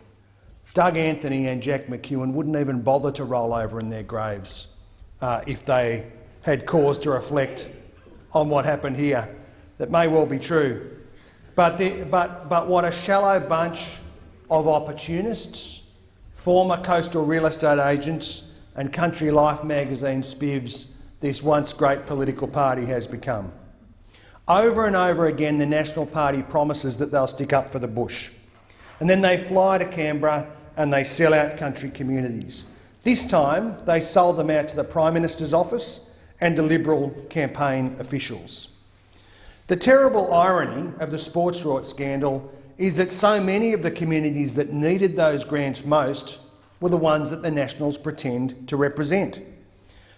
Doug Anthony and Jack McEwen wouldn't even bother to roll over in their graves uh, if they had cause to reflect on what happened here. That may well be true. But, the, but, but what a shallow bunch of opportunists, former coastal real estate agents and Country Life magazine spivs this once great political party has become. Over and over again, the National Party promises that they'll stick up for the bush. And then they fly to Canberra and they sell out country communities. This time, they sold them out to the Prime Minister's office and to Liberal campaign officials. The terrible irony of the sports rort scandal is that so many of the communities that needed those grants most were the ones that the Nationals pretend to represent.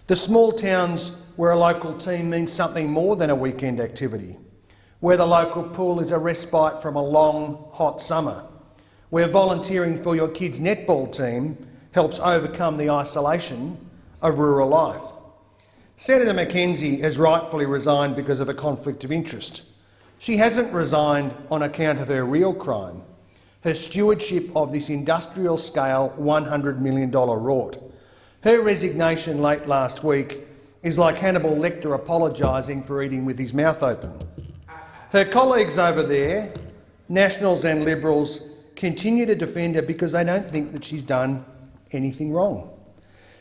The small towns where a local team means something more than a weekend activity, where the local pool is a respite from a long, hot summer, where volunteering for your kid's netball team helps overcome the isolation of rural life. Senator McKenzie has rightfully resigned because of a conflict of interest. She hasn't resigned on account of her real crime, her stewardship of this industrial-scale $100 million rort. Her resignation late last week is like Hannibal Lecter apologising for eating with his mouth open. Her colleagues over there, Nationals and Liberals, continue to defend her because they don't think that she's done anything wrong.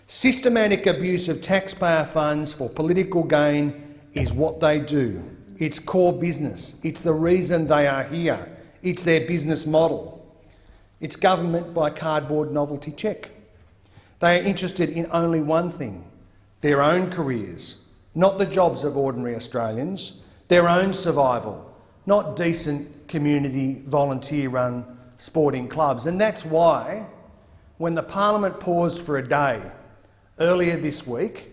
Systematic abuse of taxpayer funds for political gain is what they do. It's core business. It's the reason they are here. It's their business model. It's government by cardboard novelty check. They are interested in only one thing, their own careers, not the jobs of ordinary Australians, their own survival, not decent community volunteer-run sporting clubs. And that's why when the parliament paused for a day earlier this week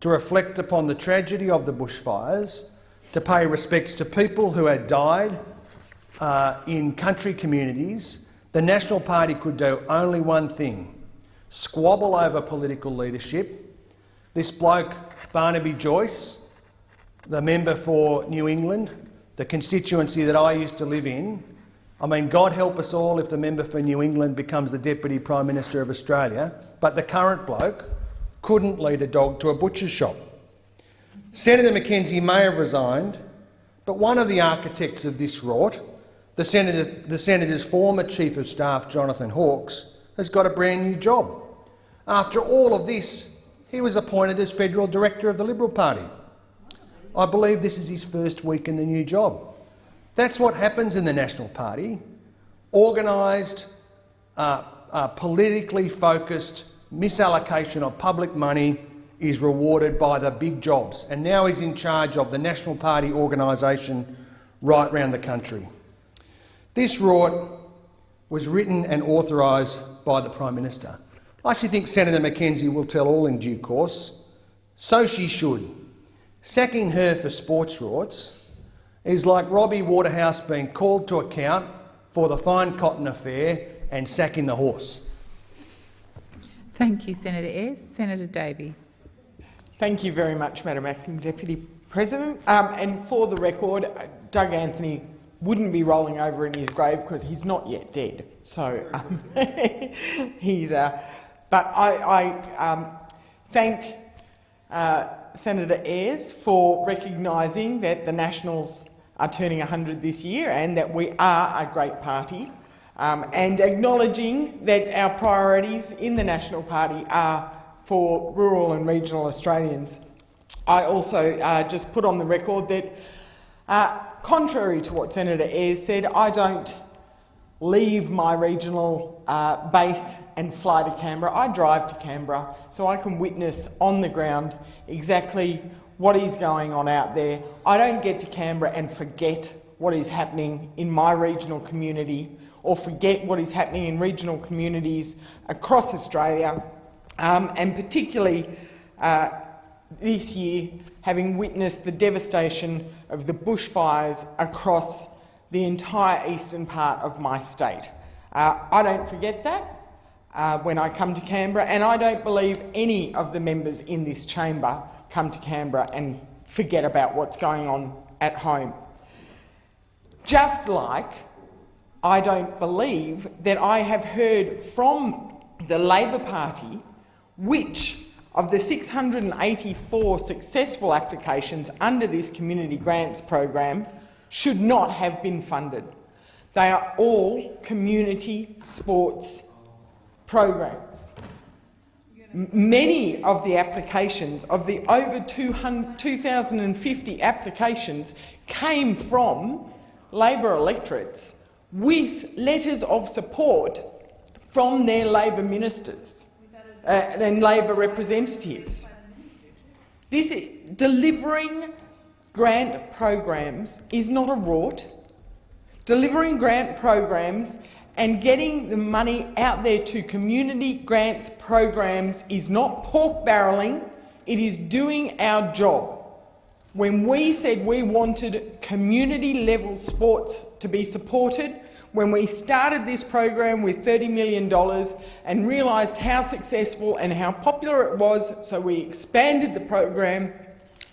to reflect upon the tragedy of the bushfires, to pay respects to people who had died uh, in country communities, the National Party could do only one thing, squabble over political leadership. This bloke, Barnaby Joyce, the member for New England, the constituency that I used to live in, I mean, God help us all if the member for New England becomes the Deputy Prime Minister of Australia, but the current bloke couldn't lead a dog to a butcher's shop. Senator McKenzie may have resigned, but one of the architects of this rort, the, Senator, the Senator's former Chief of Staff, Jonathan Hawkes, has got a brand new job. After all of this, he was appointed as Federal Director of the Liberal Party. I believe this is his first week in the new job. That's what happens in the National Party. Organised, uh, uh, politically focused misallocation of public money is rewarded by the big jobs, and now he's in charge of the National Party organisation right round the country. This rort was written and authorised by the Prime Minister. I actually think Senator McKenzie will tell all in due course. So she should. Sacking her for sports rorts is like Robbie Waterhouse being called to account for the fine cotton affair and sacking the horse. Thank you, Senator Ayres. Senator Davey. Thank you very much, Madam Acting Deputy President. Um, and for the record, Doug Anthony wouldn't be rolling over in his grave because he's not yet dead. So um, he's. Uh, but I, I um, thank uh, Senator Ayres for recognising that the Nationals are turning 100 this year and that we are a great party, um, and acknowledging that our priorities in the National Party are for rural and regional Australians. I also uh, just put on the record that, uh, contrary to what Senator Ayres said, I don't leave my regional uh, base and fly to Canberra. I drive to Canberra so I can witness on the ground exactly what is going on out there. I don't get to Canberra and forget what is happening in my regional community or forget what is happening in regional communities across Australia, um, and particularly uh, this year, having witnessed the devastation of the bushfires across the entire eastern part of my state. Uh, I don't forget that uh, when I come to Canberra, and I don't believe any of the members in this chamber come to Canberra and forget about what's going on at home. Just like I don't believe that I have heard from the Labor Party which of the 684 successful applications under this community grants program should not have been funded. They are all community sports programs. Many of the applications, of the over 2,050 applications, came from Labor electorates with letters of support from their Labor ministers uh, and Labor representatives. This is, delivering grant programs is not a rort. Delivering grant programs and getting the money out there to community grants programs is not pork barrelling, it is doing our job. When we said we wanted community-level sports to be supported, when we started this program with $30 million and realised how successful and how popular it was, so we expanded the program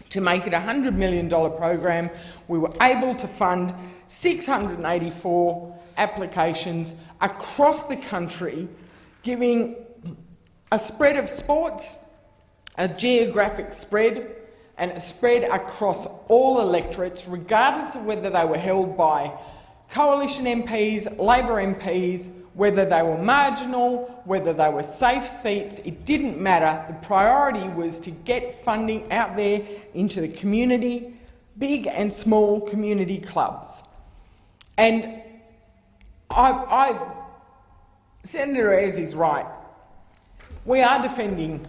to make it a $100 million program, we were able to fund 684 applications across the country, giving a spread of sports, a geographic spread, and a spread across all electorates, regardless of whether they were held by coalition MPs, Labor MPs, whether they were marginal, whether they were safe seats, it didn't matter. The priority was to get funding out there into the community, big and small community clubs. And I, I, Senator Ayres is right. We are defending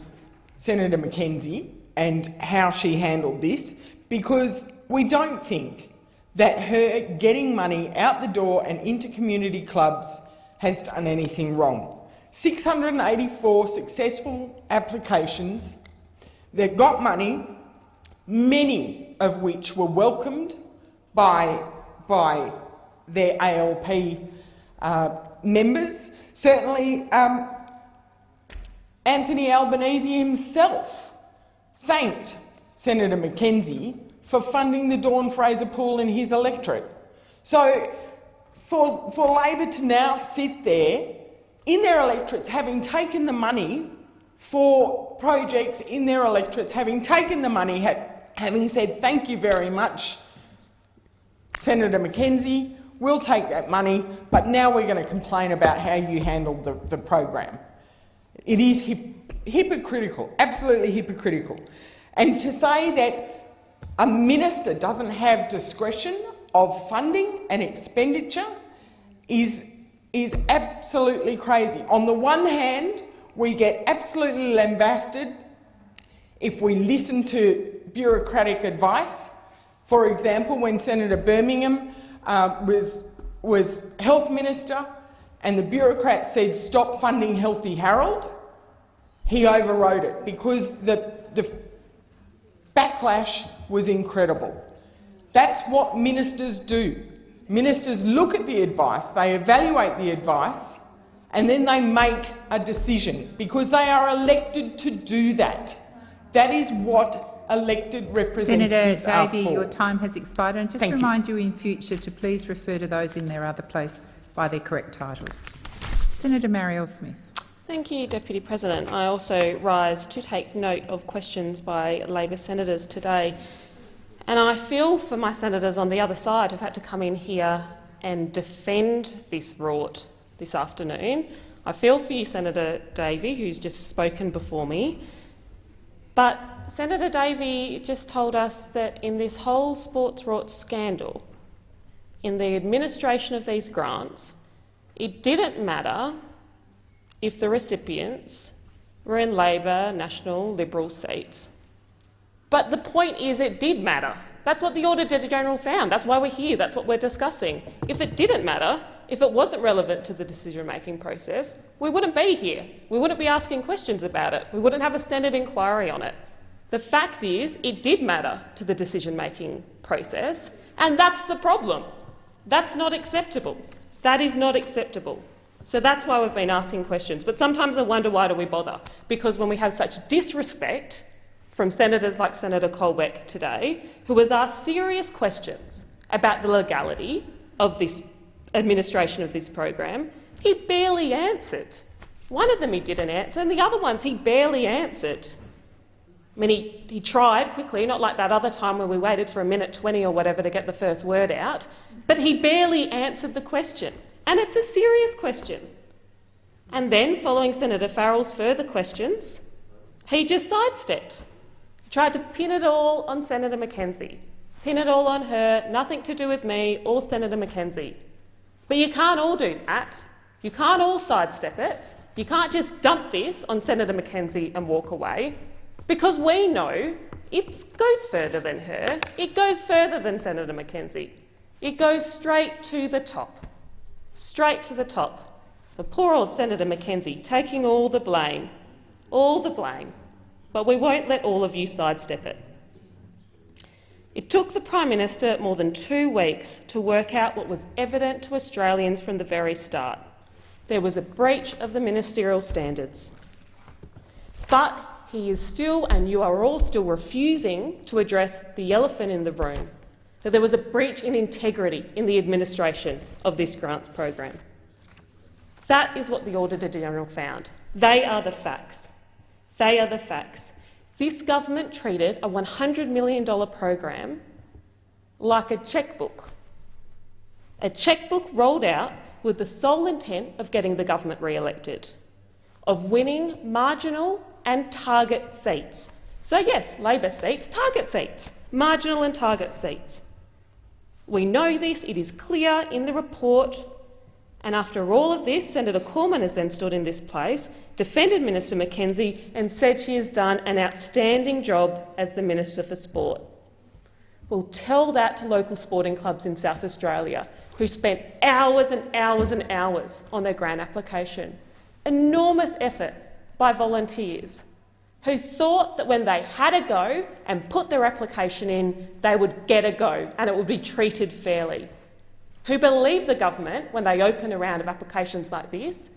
Senator McKenzie and how she handled this because we don't think that her getting money out the door and into community clubs has done anything wrong. 684 successful applications that got money, many of which were welcomed by, by their ALP uh, members. Certainly, um, Anthony Albanese himself thanked Senator McKenzie for funding the Dawn Fraser pool in his electorate. So for, for Labor to now sit there in their electorates, having taken the money for projects in their electorates, having taken the money, ha having said thank you very much, Senator McKenzie, we'll take that money, but now we're going to complain about how you handled the, the program. It is hip hypocritical, absolutely hypocritical. And to say that a minister doesn't have discretion of funding and expenditure is, is absolutely crazy. On the one hand, we get absolutely lambasted if we listen to bureaucratic advice. For example, when Senator Birmingham uh, was, was health minister and the bureaucrat said stop funding Healthy Harold, he overrode it because the, the backlash was incredible. That's what ministers do. Ministers look at the advice, they evaluate the advice, and then they make a decision because they are elected to do that. That is what elected representatives Senator Davey, are for. your time has expired. And just Thank remind you. you in future to please refer to those in their other place by their correct titles. Senator Marielle Smith. Thank you, Deputy President. I also rise to take note of questions by Labor senators today. And I feel for my senators on the other side who've had to come in here and defend this rort this afternoon. I feel for you, Senator Davey, who's just spoken before me. But Senator Davey just told us that in this whole sports rort scandal, in the administration of these grants, it didn't matter if the recipients were in Labor, National, Liberal seats. But the point is it did matter. That's what the Auditor General found. That's why we're here. That's what we're discussing. If it didn't matter, if it wasn't relevant to the decision-making process, we wouldn't be here. We wouldn't be asking questions about it. We wouldn't have a Senate inquiry on it. The fact is, it did matter to the decision-making process, and that's the problem. That's not acceptable. That is not acceptable. So that's why we've been asking questions. But sometimes I wonder why do we bother? Because when we have such disrespect from senators like Senator Colbeck today, who has asked serious questions about the legality of this administration of this program, he barely answered. One of them he didn't answer, and the other ones he barely answered. I mean, he, he tried quickly, not like that other time when we waited for a minute 20 or whatever to get the first word out, but he barely answered the question. And it's a serious question. And then, following Senator Farrell's further questions, he just sidestepped. He tried to pin it all on Senator McKenzie. Pin it all on her, nothing to do with me, all Senator McKenzie. But you can't all do that. You can't all sidestep it. You can't just dump this on Senator McKenzie and walk away, because we know it goes further than her. It goes further than Senator McKenzie. It goes straight to the top. Straight to the top. The poor old Senator McKenzie taking all the blame. All the blame. But we won't let all of you sidestep it. It took the Prime Minister more than two weeks to work out what was evident to Australians from the very start. There was a breach of the ministerial standards. But he is still, and you are all still refusing to address the elephant in the room, that there was a breach in integrity in the administration of this grants program. That is what the Auditor General found. They are the facts. They are the facts. This government treated a $100 million program like a chequebook. A chequebook rolled out with the sole intent of getting the government re-elected, of winning marginal and target seats. So yes, Labor seats, target seats, marginal and target seats. We know this, it is clear in the report, and after all of this, Senator Cormann has then stood in this place defended Minister McKenzie and said she has done an outstanding job as the Minister for Sport. We'll tell that to local sporting clubs in South Australia who spent hours and hours and hours on their grant application. Enormous effort by volunteers who thought that when they had a go and put their application in, they would get a go and it would be treated fairly. Who believe the government when they open a round of applications like this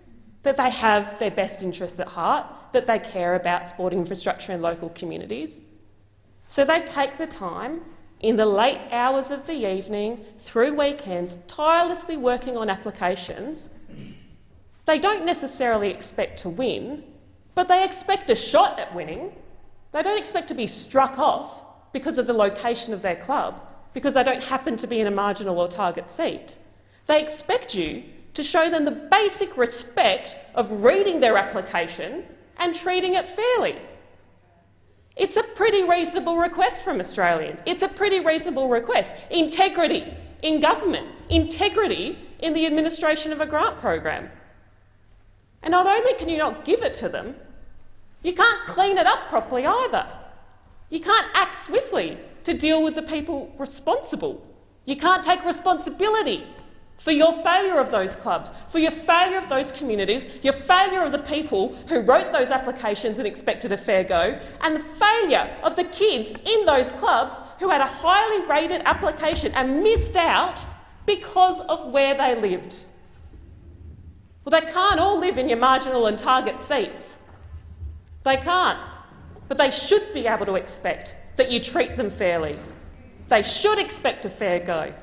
that they have their best interests at heart, that they care about sporting infrastructure in local communities. So they take the time in the late hours of the evening, through weekends, tirelessly working on applications. They don't necessarily expect to win, but they expect a shot at winning. They don't expect to be struck off because of the location of their club, because they don't happen to be in a marginal or target seat. They expect you to show them the basic respect of reading their application and treating it fairly. It's a pretty reasonable request from Australians. It's a pretty reasonable request. Integrity in government, integrity in the administration of a grant program. And not only can you not give it to them, you can't clean it up properly either. You can't act swiftly to deal with the people responsible. You can't take responsibility for your failure of those clubs, for your failure of those communities, your failure of the people who wrote those applications and expected a fair go, and the failure of the kids in those clubs who had a highly rated application and missed out because of where they lived. Well, they can't all live in your marginal and target seats. They can't. But they should be able to expect that you treat them fairly. They should expect a fair go.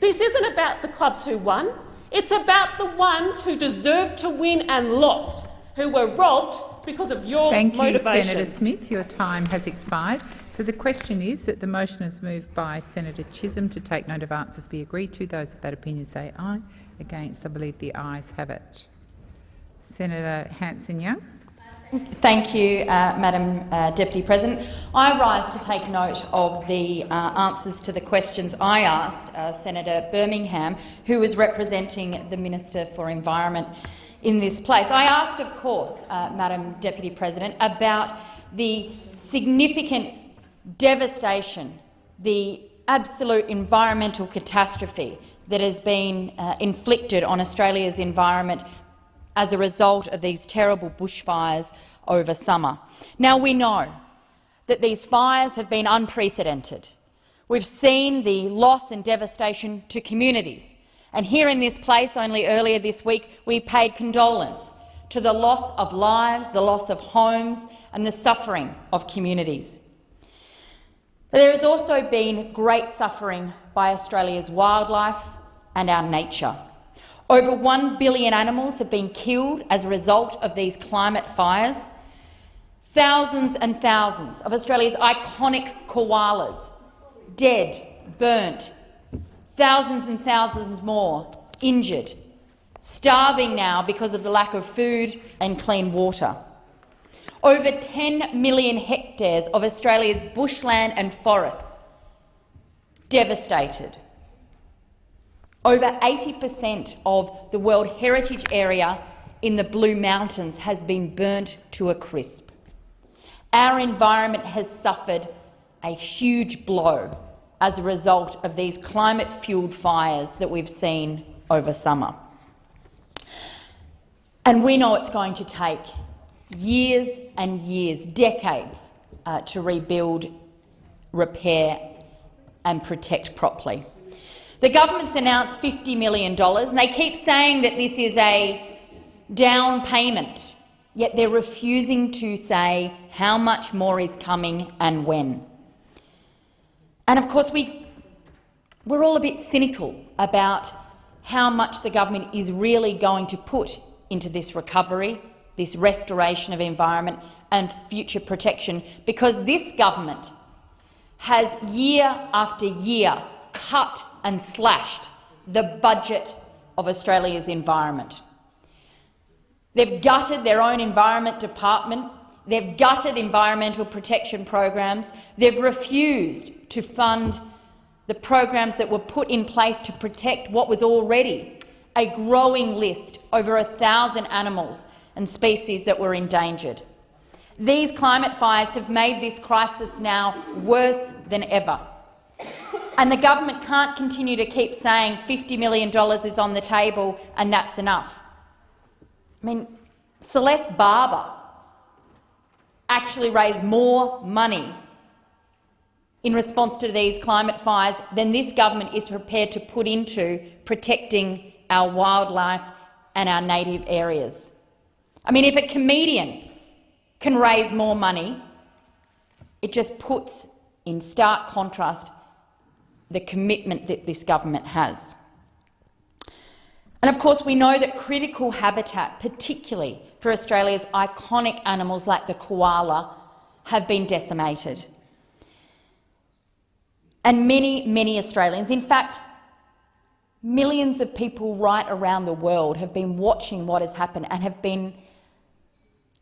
This isn't about the clubs who won. It's about the ones who deserved to win and lost, who were robbed because of your Thank you. Senator Smith. Your time has expired. So the question is that the motion is moved by Senator Chisholm to take note of answers be agreed to. Those of that opinion say aye. Against, I believe the ayes have it. Senator Hanson-Young. Thank you, uh, Madam uh, Deputy President. I rise to take note of the uh, answers to the questions I asked uh, Senator Birmingham, who was representing the Minister for Environment in this place. I asked, of course, uh, Madam Deputy President, about the significant devastation, the absolute environmental catastrophe that has been uh, inflicted on Australia's environment as a result of these terrible bushfires over summer. Now, we know that these fires have been unprecedented. We've seen the loss and devastation to communities. And here in this place, only earlier this week, we paid condolence to the loss of lives, the loss of homes and the suffering of communities. There has also been great suffering by Australia's wildlife and our nature. Over 1 billion animals have been killed as a result of these climate fires. Thousands and thousands of Australia's iconic koalas dead, burnt, thousands and thousands more injured, starving now because of the lack of food and clean water. Over 10 million hectares of Australia's bushland and forests devastated over 80 per cent of the World Heritage Area in the Blue Mountains has been burnt to a crisp. Our environment has suffered a huge blow as a result of these climate-fuelled fires that we've seen over summer. And we know it's going to take years and years, decades, uh, to rebuild, repair and protect properly. The government's announced $50 million, and they keep saying that this is a down payment, yet they're refusing to say how much more is coming and when. And of course, we, we're all a bit cynical about how much the government is really going to put into this recovery, this restoration of environment and future protection, because this government has year after year cut and slashed the budget of Australia's environment. They've gutted their own environment department. They've gutted environmental protection programs. They've refused to fund the programs that were put in place to protect what was already a growing list, over a thousand animals and species that were endangered. These climate fires have made this crisis now worse than ever. And the government can't continue to keep saying $50 million is on the table and that's enough. I mean, Celeste Barber actually raised more money in response to these climate fires than this government is prepared to put into protecting our wildlife and our native areas. I mean, if a comedian can raise more money, it just puts in stark contrast the commitment that this government has. And of course, we know that critical habitat, particularly for Australia's iconic animals like the koala, have been decimated. And many, many Australians, in fact, millions of people right around the world have been watching what has happened and have been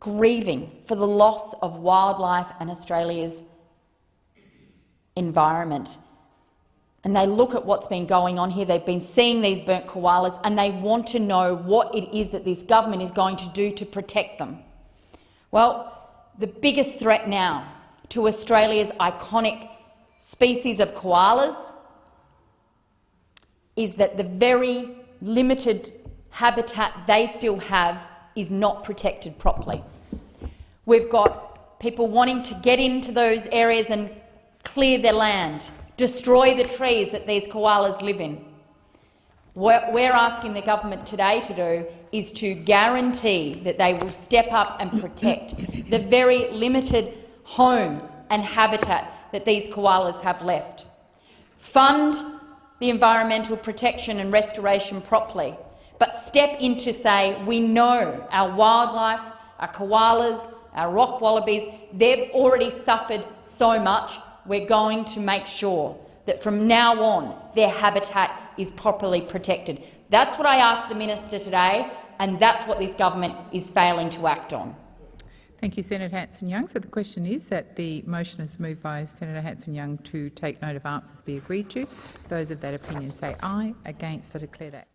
grieving for the loss of wildlife and Australia's environment. And they look at what's been going on here. They've been seeing these burnt koalas and they want to know what it is that this government is going to do to protect them. Well, the biggest threat now to Australia's iconic species of koalas is that the very limited habitat they still have is not protected properly. We've got people wanting to get into those areas and clear their land, destroy the trees that these koalas live in. What we're asking the government today to do is to guarantee that they will step up and protect the very limited homes and habitat that these koalas have left. Fund the environmental protection and restoration properly, but step in to say we know our wildlife, our koalas, our rock wallabies, they've already suffered so much. We're going to make sure that from now on their habitat is properly protected. That's what I asked the minister today, and that's what this government is failing to act on. Thank you, Senator Hanson-Young. So the question is that the motion is moved by Senator Hanson-Young to take note of answers be agreed to. Those of that opinion say aye. Against, I declare that